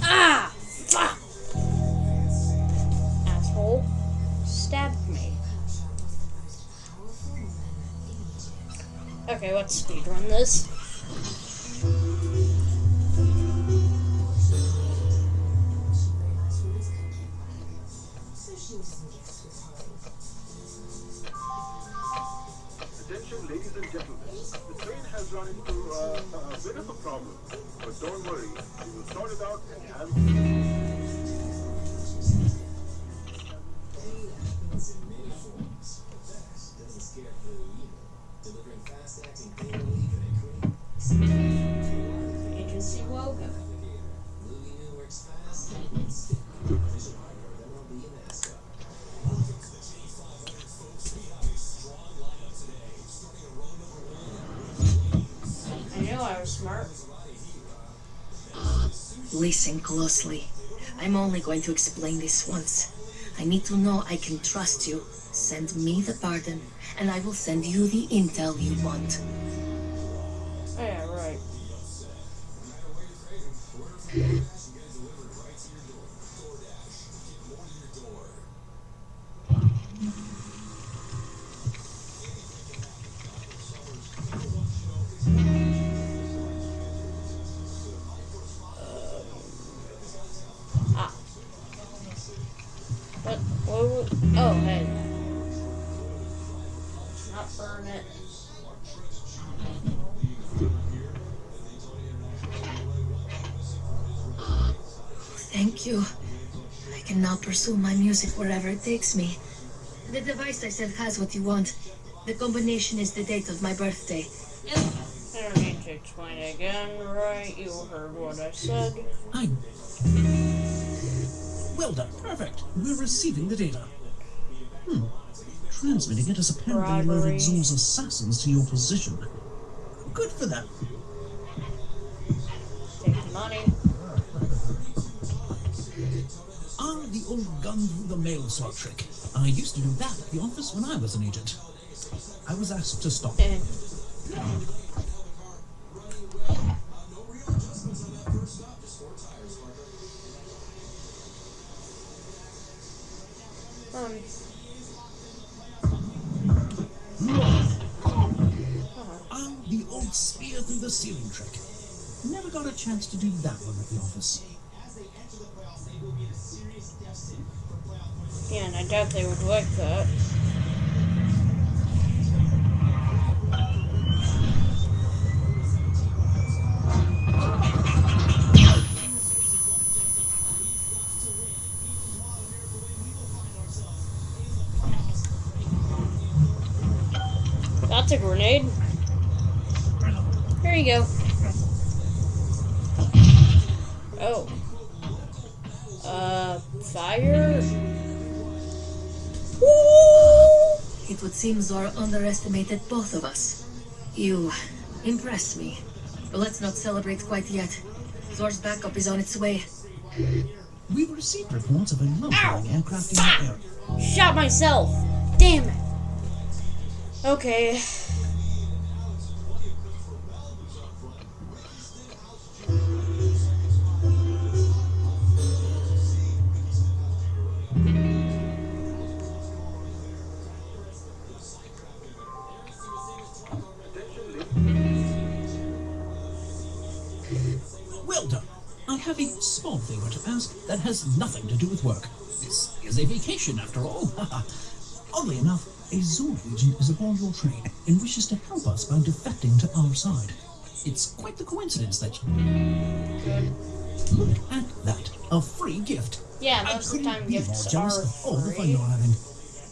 Speaker 1: Ah! Fuck! Asshole. Stabbed me. Okay, let's speedrun this.
Speaker 8: Attention, ladies and gentlemen. The train has run into uh, a bit of a problem. But don't worry, we will sort it out
Speaker 1: was smart.
Speaker 9: Ah, listen closely. I'm only going to explain this once. I need to know I can trust you. Send me the pardon, and I will send you the intel you want. Pursue my music wherever it takes me. The device I sent has what you want. The combination is the date of my birthday.
Speaker 1: I don't need to explain it again, right? You heard what I said.
Speaker 2: I. Well done. Perfect. We're receiving the data. Hmm. Transmitting it has apparently alerted Zor's assassins to your position. Good for them.
Speaker 1: The
Speaker 2: old gun through the mail slot trick. I used to do that at the office when I was an agent. I was asked to stop.
Speaker 1: Eh. Um,
Speaker 2: Ah, the old spear through the ceiling trick. Never got a chance to do that one at the office.
Speaker 1: Yeah, and I doubt they would like that. Uh, fire? Woo!
Speaker 9: It would seem Zor underestimated both of us. You impress me. But let's not celebrate quite yet. Zor's backup is on its way.
Speaker 2: We've received reports of a low-flying aircraft in the air.
Speaker 1: Shot myself! Damn it! Okay.
Speaker 2: Has nothing to do with work. This is a vacation, after all. <laughs> Oddly enough, a Zor agent is aboard your train and wishes to help us by defecting to our side. It's quite the coincidence that. you Look at that. A free gift.
Speaker 1: Yeah, most of the time
Speaker 2: more
Speaker 1: gifts are
Speaker 2: of all the fun you're having.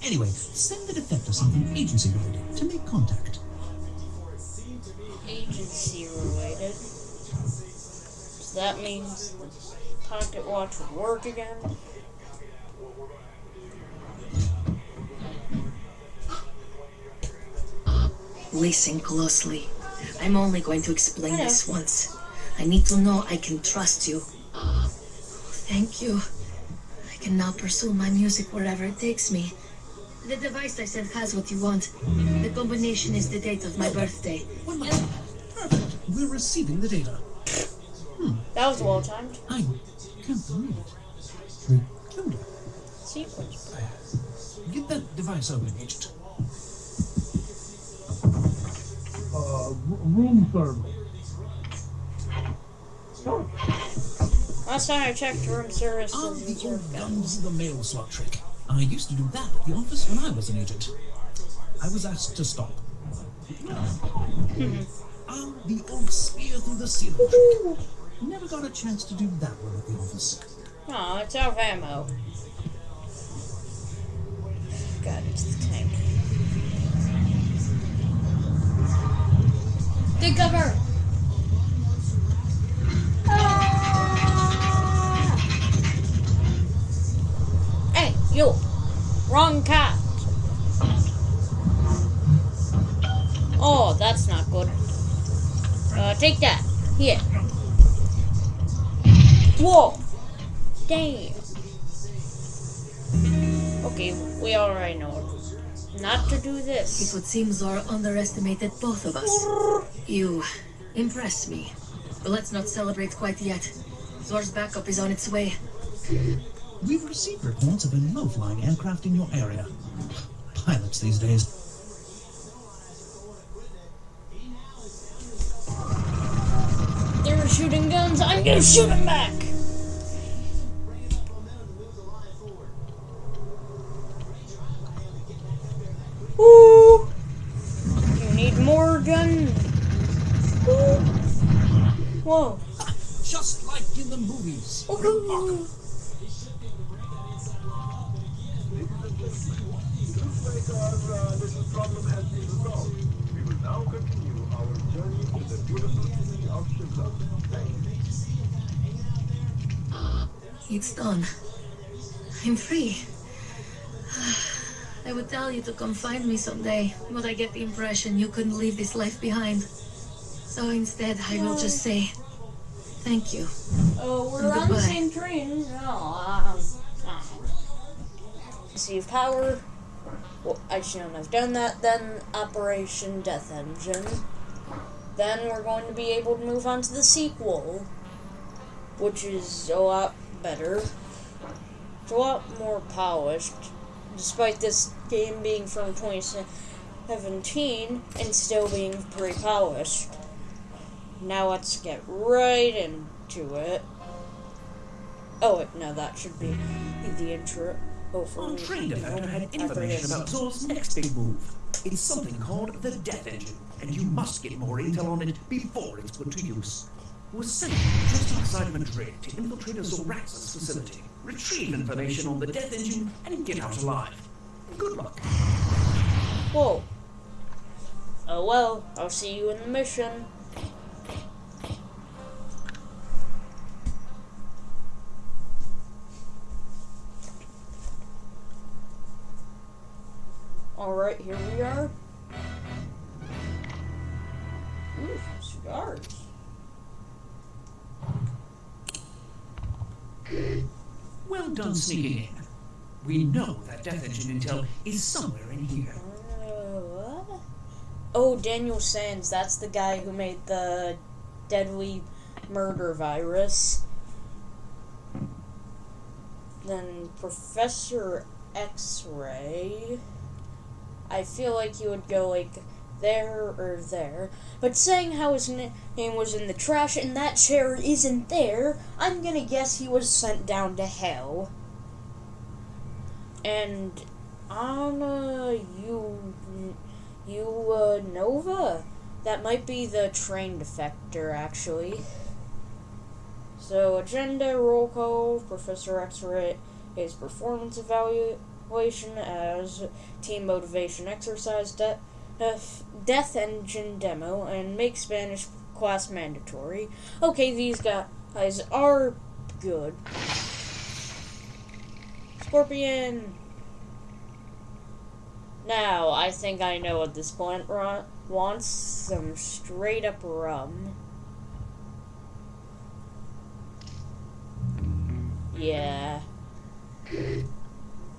Speaker 2: Anyway, send the defector something agency related to make contact.
Speaker 1: Agency related. So that means pocket watch would work again.
Speaker 9: Listen closely. I'm only going to explain
Speaker 1: Hello.
Speaker 9: this once. I need to know I can trust you. Thank you. I can now pursue my music wherever it takes me. The device I sent has what you want. The combination is the date of my birthday.
Speaker 2: One moment. Perfect. We're receiving the data.
Speaker 1: That was well timed. Hmm.
Speaker 2: I can't believe it. They killed her.
Speaker 1: Sequence.
Speaker 2: Get that device open, Agent.
Speaker 8: Uh, room service.
Speaker 1: Last time I checked, room service
Speaker 2: Ah, the old
Speaker 1: guns.
Speaker 2: guns the mail slot trick. I used to do that at the office when I was an agent. I was asked to stop. Ah, the old spear through the ceiling trick. Never got a chance to do that one at the office.
Speaker 1: Oh, it's out of ammo. God, it's the tank. Dig cover! Ah! Hey, you! Wrong cat! Oh, that's not good. Uh, take that. Damn. Okay, we already know not to do this.
Speaker 9: It would seem Zora underestimated both of us. You impress me. But let's not celebrate quite yet. Zor's backup is on its way.
Speaker 10: We've received reports of a low-flying aircraft in your area. Pilots these days.
Speaker 1: They're shooting guns. I'm gonna shoot them back. Gun. Whoa!
Speaker 10: Just like in the movies.
Speaker 1: Woohoo!
Speaker 11: Looks like our uh, little problem has been resolved. We will now continue our journey to the beautiful city of Shimla.
Speaker 9: It's done. I'm free. I would tell you to come find me someday, but I get the impression you couldn't leave this life behind. So instead, I will just say thank you.
Speaker 1: Oh, we're on the same train. Oh, um, um. Receive power. Well, I shouldn't have done that. Then Operation Death Engine. Then we're going to be able to move on to the sequel, which is a lot better. It's a lot more polished, despite this game being from 2017 and still being pretty polished. Now let's get right into it. Oh, wait, no, that should be the intro. Oh,
Speaker 2: Our train defector had information about Zor's next big move. It's something called the Death Engine, and you must get more intel on it before it's put to use. It was sent just outside Madrid to infiltrate a Zoraxis facility, retrieve information on the Death Engine, and get out alive. Good luck.
Speaker 1: Whoa. Oh well, I'll see you in the mission. Alright, here we are. Ooh, cigars.
Speaker 2: Well done sneaking in. We know that Death Engine intel is somewhere in here.
Speaker 1: Uh. Oh, Daniel Sands, that's the guy who made the deadly murder virus. Then Professor X Ray. I feel like he would go like there or there. But saying how his na- name was in the trash and that chair isn't there, I'm gonna guess he was sent down to hell. And Anna you you uh, Nova? That might be the train defector actually. So agenda roll call, Professor X-ray his performance evaluation as team motivation exercise, de- death engine demo, and make Spanish class mandatory. Okay, these guys are good. Scorpion. Now, I think I know what this plant wants. Some straight up rum. Yeah.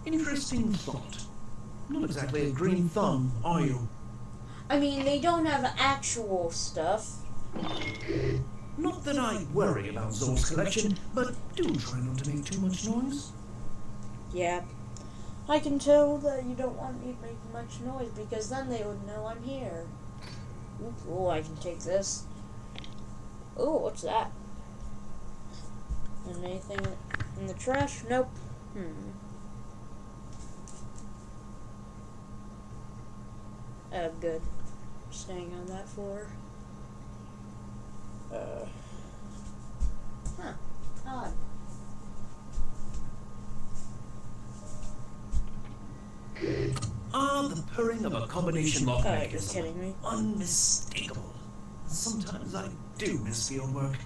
Speaker 2: Interesting thought. Not exactly a green thumb, are you?
Speaker 1: I mean, they don't have actual stuff.
Speaker 2: Not that I worry about Zor's collection, but do try not to make too much noise.
Speaker 1: Yeah. I can tell that you don't want me to make much noise because then they would know I'm here. Ooh, cool, I can take this. Oh, what's that? And anything in the trash? Nope. Hmm. Oh, good. Staying on that floor. Uh. Huh. Odd.
Speaker 2: Ah, the purring of a combination lock
Speaker 1: Oh, you're kidding me.
Speaker 2: Unmistakable. Sometimes I do miss field work.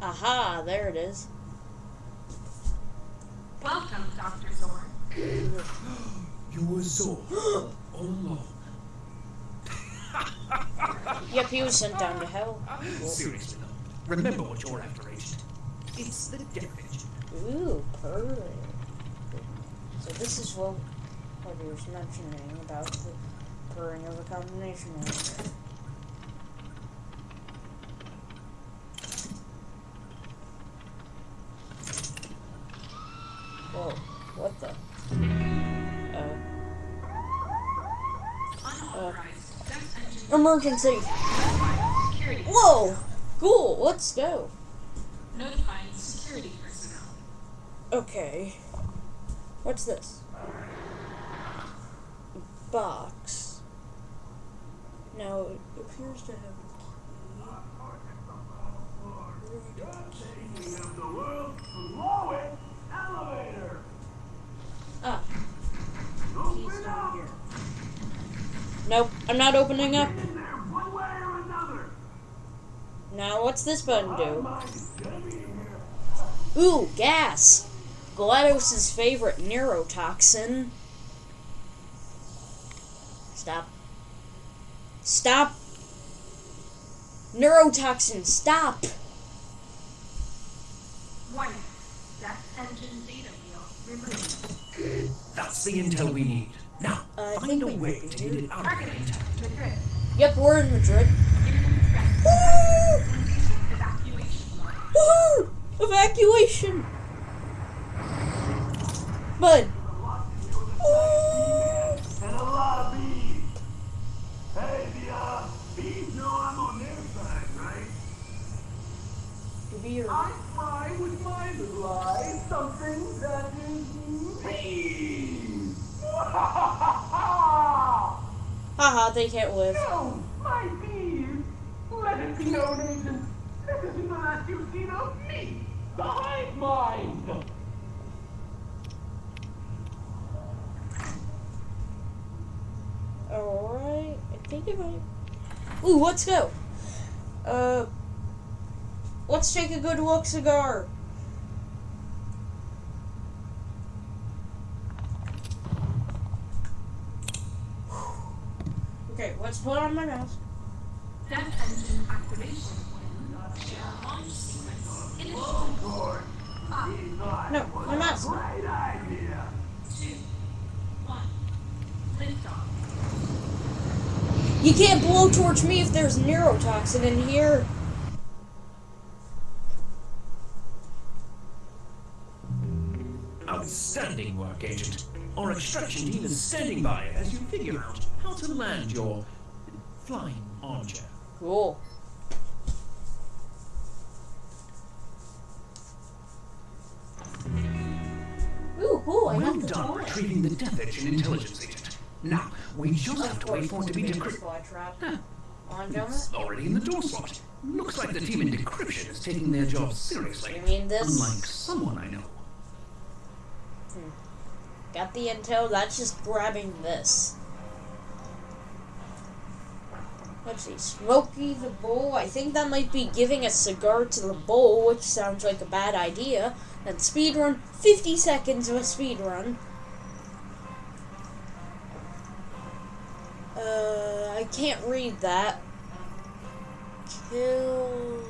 Speaker 1: Aha, there it is.
Speaker 7: Welcome, Dr. Zor. <gasps>
Speaker 2: You were Zor all <gasps> along.
Speaker 1: Yep, he was sent down to hell.
Speaker 2: Seriously, though, remember what you're after, Agent. It's the Death Engine.
Speaker 1: Ooh, purring. So this is what what he was mentioning about the purring of a combination. Whoa, what the? Emergency! Whoa! Cool, let's go.
Speaker 12: Notifying security personnel.
Speaker 1: Okay. What's this? Box. Now it appears to have Ah. Keys down here. Nope, I'm not opening up. Now what's this button do? Ooh, gas! GLaDOS' favorite neurotoxin. Stop. Stop! Neurotoxin, stop!
Speaker 7: One. That engine data wheel removed.
Speaker 2: That's the intel we need. Now, uh,
Speaker 1: I
Speaker 2: find a way to get it out of
Speaker 7: Target. Madrid.
Speaker 1: Yep, we're in Madrid.
Speaker 7: Evacuation line.
Speaker 1: Woohoo! Evacuation! Bud.
Speaker 8: And a lot of bees. Hey, the uh, bees know I'm on their side, right?
Speaker 1: To be your
Speaker 8: I fry with my little eyes something that is bees. <laughs>
Speaker 1: haha, they can't live.
Speaker 8: Oh, my bees. Let it be known, agent. This isn't the last you've seen of me. The hive mind.
Speaker 1: Alright, I think it might. Ooh, let's go. Uh, let's take a good look cigar. Okay, let's put on my mask. No, my mask.
Speaker 8: Great idea.
Speaker 12: Two. One.
Speaker 1: You can't blowtorch me if there's neurotoxin in here.
Speaker 2: Outstanding work, Agent. Our extraction team is standing by as you figure out how to land your flying armchair.
Speaker 1: Cool.
Speaker 2: Retrieving the Death Engine intelligence agent. Now, we just have to wait for it to be decrypted.
Speaker 1: On.
Speaker 2: It's already in the door slot. Looks like the team in decryption is taking their job seriously.
Speaker 1: You mean this?
Speaker 2: Unlike someone I know. Hmm.
Speaker 1: Got the intel, that's just grabbing this. Let's see, Smokey the Bull. I think that might be giving a cigar to the bull, which sounds like a bad idea. Then speedrun, 50 seconds of a speedrun. Uh, I can't read that. Kill.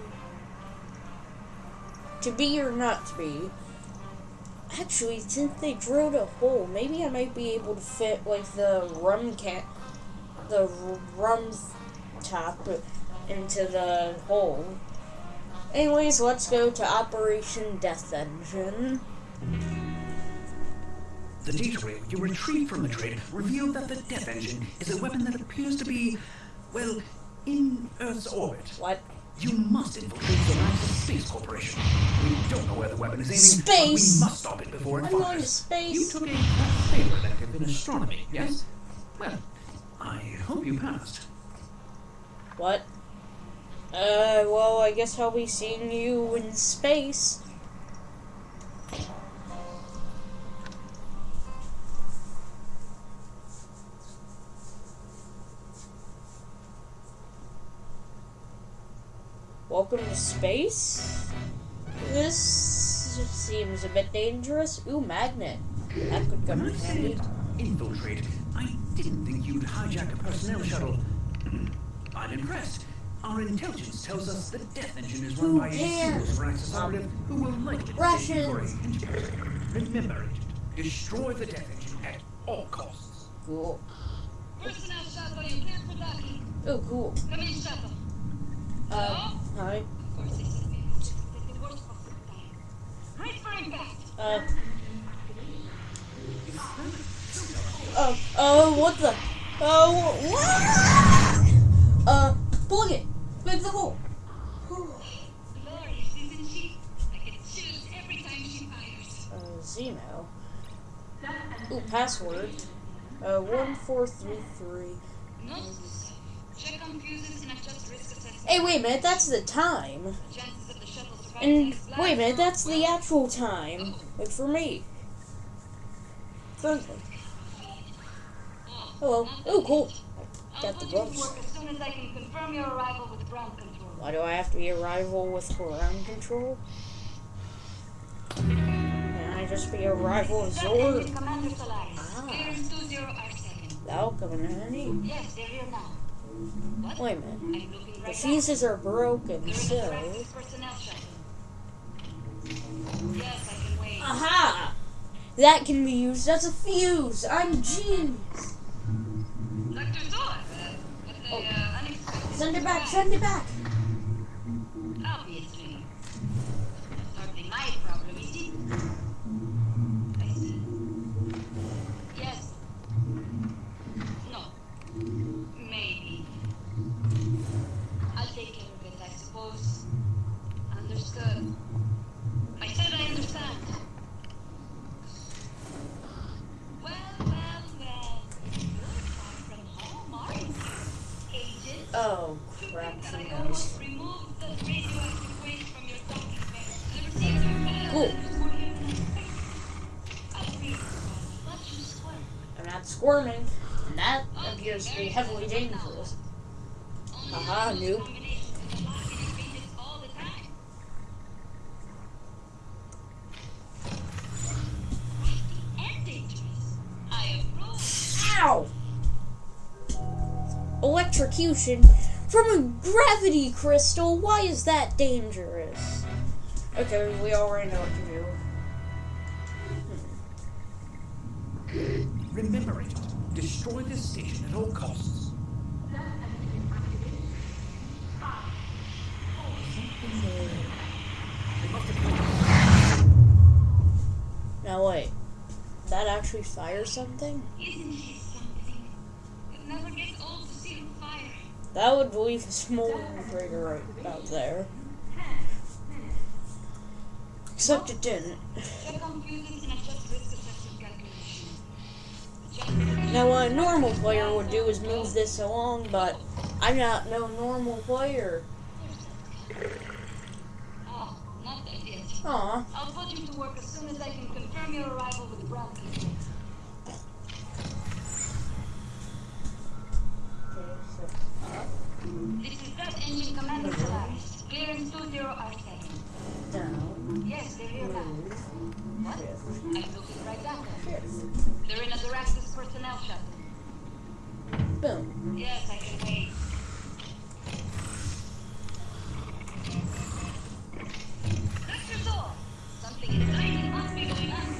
Speaker 1: To be or not to be. Actually, since they drilled a hole, maybe I might be able to fit like the rum can, the rum top into the hole. Anyways, let's go to Operation Death Engine.
Speaker 2: The data you retrieved from Madrid revealed that the Death Engine is a weapon that appears to be, well, in Earth's orbit.
Speaker 1: What?
Speaker 2: You must infiltrate the United Space Corporation. We don't know where the weapon is aiming, but we
Speaker 1: Space.
Speaker 2: must stop it before it
Speaker 1: I'm going to
Speaker 2: fires. You took a favor elective in astronomy, yes? Well, I hope you passed.
Speaker 1: What? Uh, well, I guess I'll be seeing you in space. Welcome to space? This seems a bit dangerous. Ooh, magnet. That could come
Speaker 2: When
Speaker 1: in
Speaker 2: I
Speaker 1: handy.
Speaker 2: said infiltrate, I didn't think you'd hijack a personnel shuttle. <clears throat> I'm impressed.
Speaker 13: Our intelligence tells us the death engine is run by a
Speaker 1: cares?
Speaker 13: single Raxus operative who will likely
Speaker 1: Russians.
Speaker 13: for his. Remember it. Destroy the death engine at all costs.
Speaker 1: Cool.
Speaker 5: Personnel shuttle, you clear for docking.
Speaker 1: Oh, cool.
Speaker 5: Come in, shuttle.
Speaker 1: Uh, hi. Uh. Oh, oh, what the? Oh, what? Uh, plug it. Plug the hole.
Speaker 5: Glorious.
Speaker 1: Uh, Zeno. Ooh, password. Uh, one four three three.
Speaker 5: Note. Check on fuses and adjust.
Speaker 1: Hey, wait a minute. That's the time.
Speaker 5: Chances of the shuttle surviving
Speaker 1: And wait a minute. That's the actual time. Like for me. Friendly. Hello. Oh, cool.
Speaker 5: I'll
Speaker 1: Got the
Speaker 5: put you to
Speaker 1: gloves.
Speaker 5: work as soon as I can confirm your arrival with ground control.
Speaker 1: Why do I have to be a rival with ground control? Can I just be a rival of Zord?
Speaker 5: engine Commander Solaris.
Speaker 1: Ah.
Speaker 5: Clearance 20R7.
Speaker 1: That'll come in handy.
Speaker 5: Yes, they're here now.
Speaker 1: Wait a minute. The fuses are broken,
Speaker 5: They're in the
Speaker 1: so.
Speaker 5: Praxis personnel shuttle. Yes, I can wait.
Speaker 1: Aha! That can be used as a fuse. I'm genius.
Speaker 5: Uh,
Speaker 1: Oh.
Speaker 5: uh,
Speaker 1: Send it back. Send it back.
Speaker 5: Obviously. That's hardly my problem, is it? I see. Yes. No. Maybe. I'll take care of it, I suppose. Understood. I said I understand. Well, well, well. You're far from home, aren't you, agent?
Speaker 1: Oh crap!
Speaker 5: That
Speaker 1: She
Speaker 5: I
Speaker 1: knows.
Speaker 5: almost removed the radioactive waste from your docking bay. I received your file
Speaker 1: Cool.
Speaker 5: and it's more here than expected. I'll read it, but you swear.
Speaker 1: I'm not squirming, and that appears to be heavily dangerous. Haha, noob. Electrocution from a gravity crystal. Why is that dangerous? Okay, we already know what to do. Hmm.
Speaker 13: Remember it. Destroy this station at all costs.
Speaker 1: Now wait, that actually fires something?
Speaker 5: Isn't he something? It never gets old to see him fire.
Speaker 1: That would leave a smoldering crater right about there. Except it didn't.
Speaker 5: Check on fuses and adjust risk assessment calculations. The chances of the
Speaker 1: Now what a normal player would do is move this along, but I'm not no normal player.
Speaker 5: Oh, not that yet. I'll put you to work as soon as I can confirm your arrival with This is that engine commander Solaris. Clearance 20R7.
Speaker 1: Down.
Speaker 5: Yes, they're here now. What? I'm looking right at them. They're in a Zoraxis personnel shuttle.
Speaker 1: Boom.
Speaker 5: Yes, I can wait. Zor, something exciting must be going on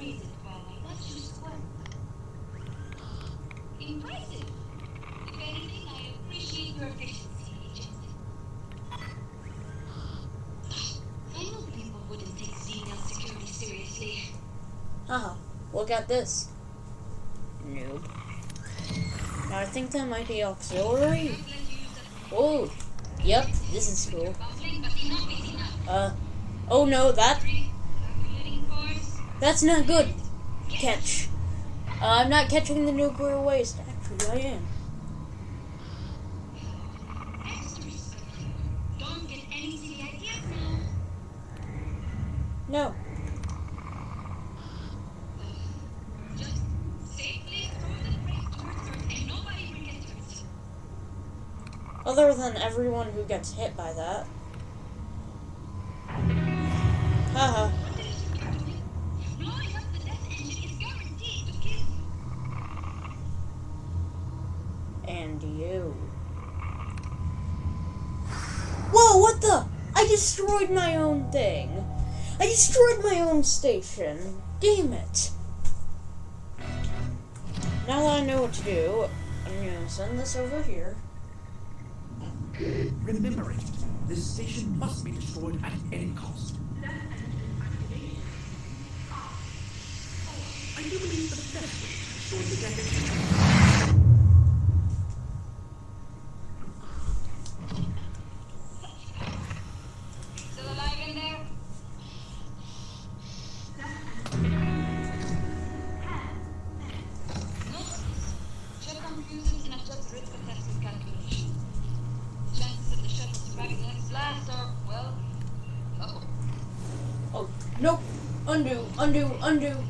Speaker 5: read it while I let you squirm. Impressive. If anything, I appreciate your efficiency, Agent. I knew people wouldn't take Xenion security seriously.
Speaker 1: Haha. Look at this. Noob. I think that might be auxiliary. Oh, yep, this is cool.
Speaker 5: Bumbling, but enough is enough.
Speaker 1: Uh, oh no, that that's not good. Catch. Uh, I'm not catching the nuclear waste. Actually, I am.
Speaker 5: Extras. Don't get any silly ideas now.
Speaker 1: No.
Speaker 5: Just safely throw the brake towards and nobody will get hurt.
Speaker 1: Other than everyone who gets hit by that. Haha. And you. Whoa, what the? I destroyed my own thing. I destroyed my own station. Damn it. Now that I know what to do, I'm gonna send this over here.
Speaker 2: Remember it. This station must be destroyed at any cost. I do believe the best way to destroy the death
Speaker 1: Undo, undo,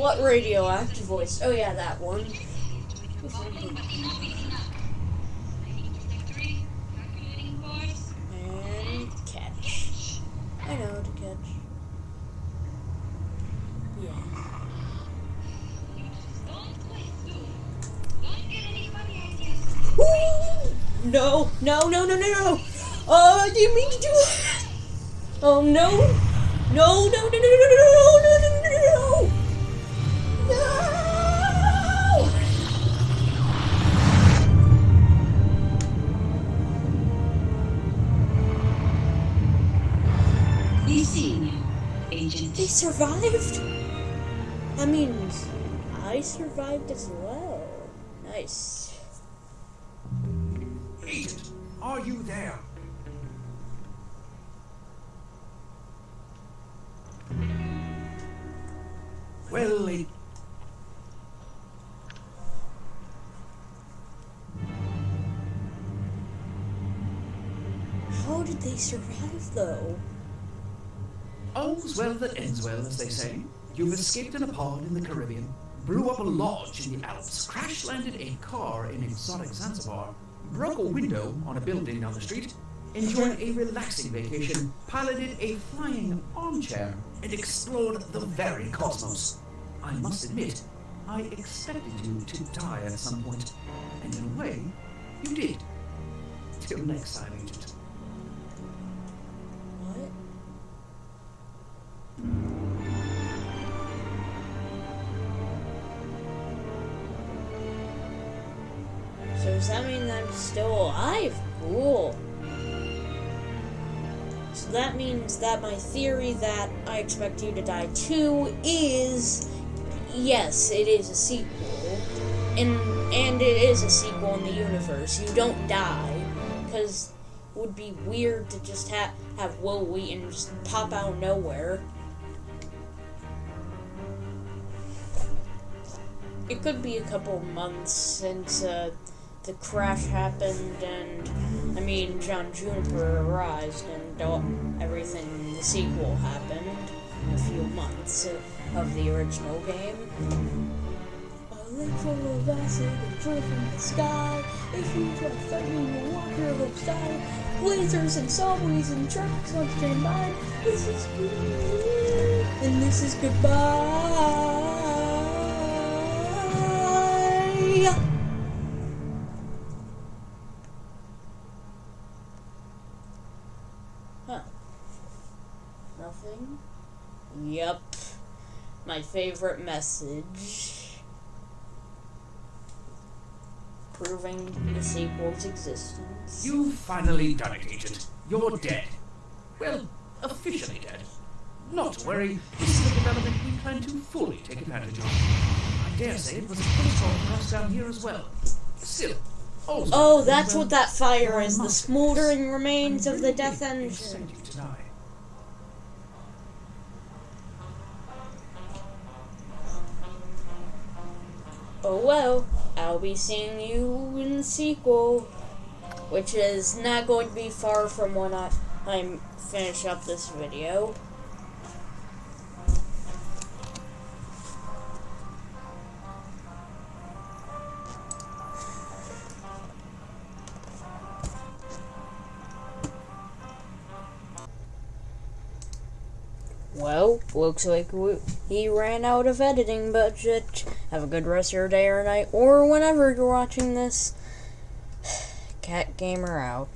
Speaker 5: what radioactive
Speaker 1: voice? Oh yeah, that one. They survive though?
Speaker 2: All's well that ends well, as they say. You've escaped in a pod in the Caribbean, blew up a lodge in the Alps, crash landed a car in exotic Zanzibar, broke a window on a building down the street, enjoyed a relaxing vacation, piloted a flying armchair, and explored the very cosmos. I must admit, I expected you to die at some point, and in a way, you did. Till next time, Agent.
Speaker 1: I'm still alive? Cool. So that means that my theory that I expect you to die too is yes, it is a sequel. And and it is a sequel in the universe. You don't die. Because it would be weird to just have have Wil Wheaton just pop out nowhere. It could be a couple months since uh, the crash happened, and I mean John Juniper arrived, and everything. The sequel happened. in A few months of, the original game. of acid from the sky. If you try to fight me, you'll walk your die. Lasers and subways and trucks on standby. This is good, and this is goodbye. Yep. My favorite message. Proving the sequel's existence.
Speaker 2: You've finally done it, Agent. You're dead. Well, officially dead. Not to worry, this is a development we plan to fully take advantage of. I dare say it was a pretty strong for us down here as well. Still,
Speaker 1: Oh, that's what that fire is. The smoldering remains of the death engine. Oh well, I'll be seeing you in the sequel, which is not going to be far from when I I finish up this video. Well, looks like we, he ran out of editing budget. Have a good rest of your day or night, or whenever you're watching this. <sighs> Cat Gamer out.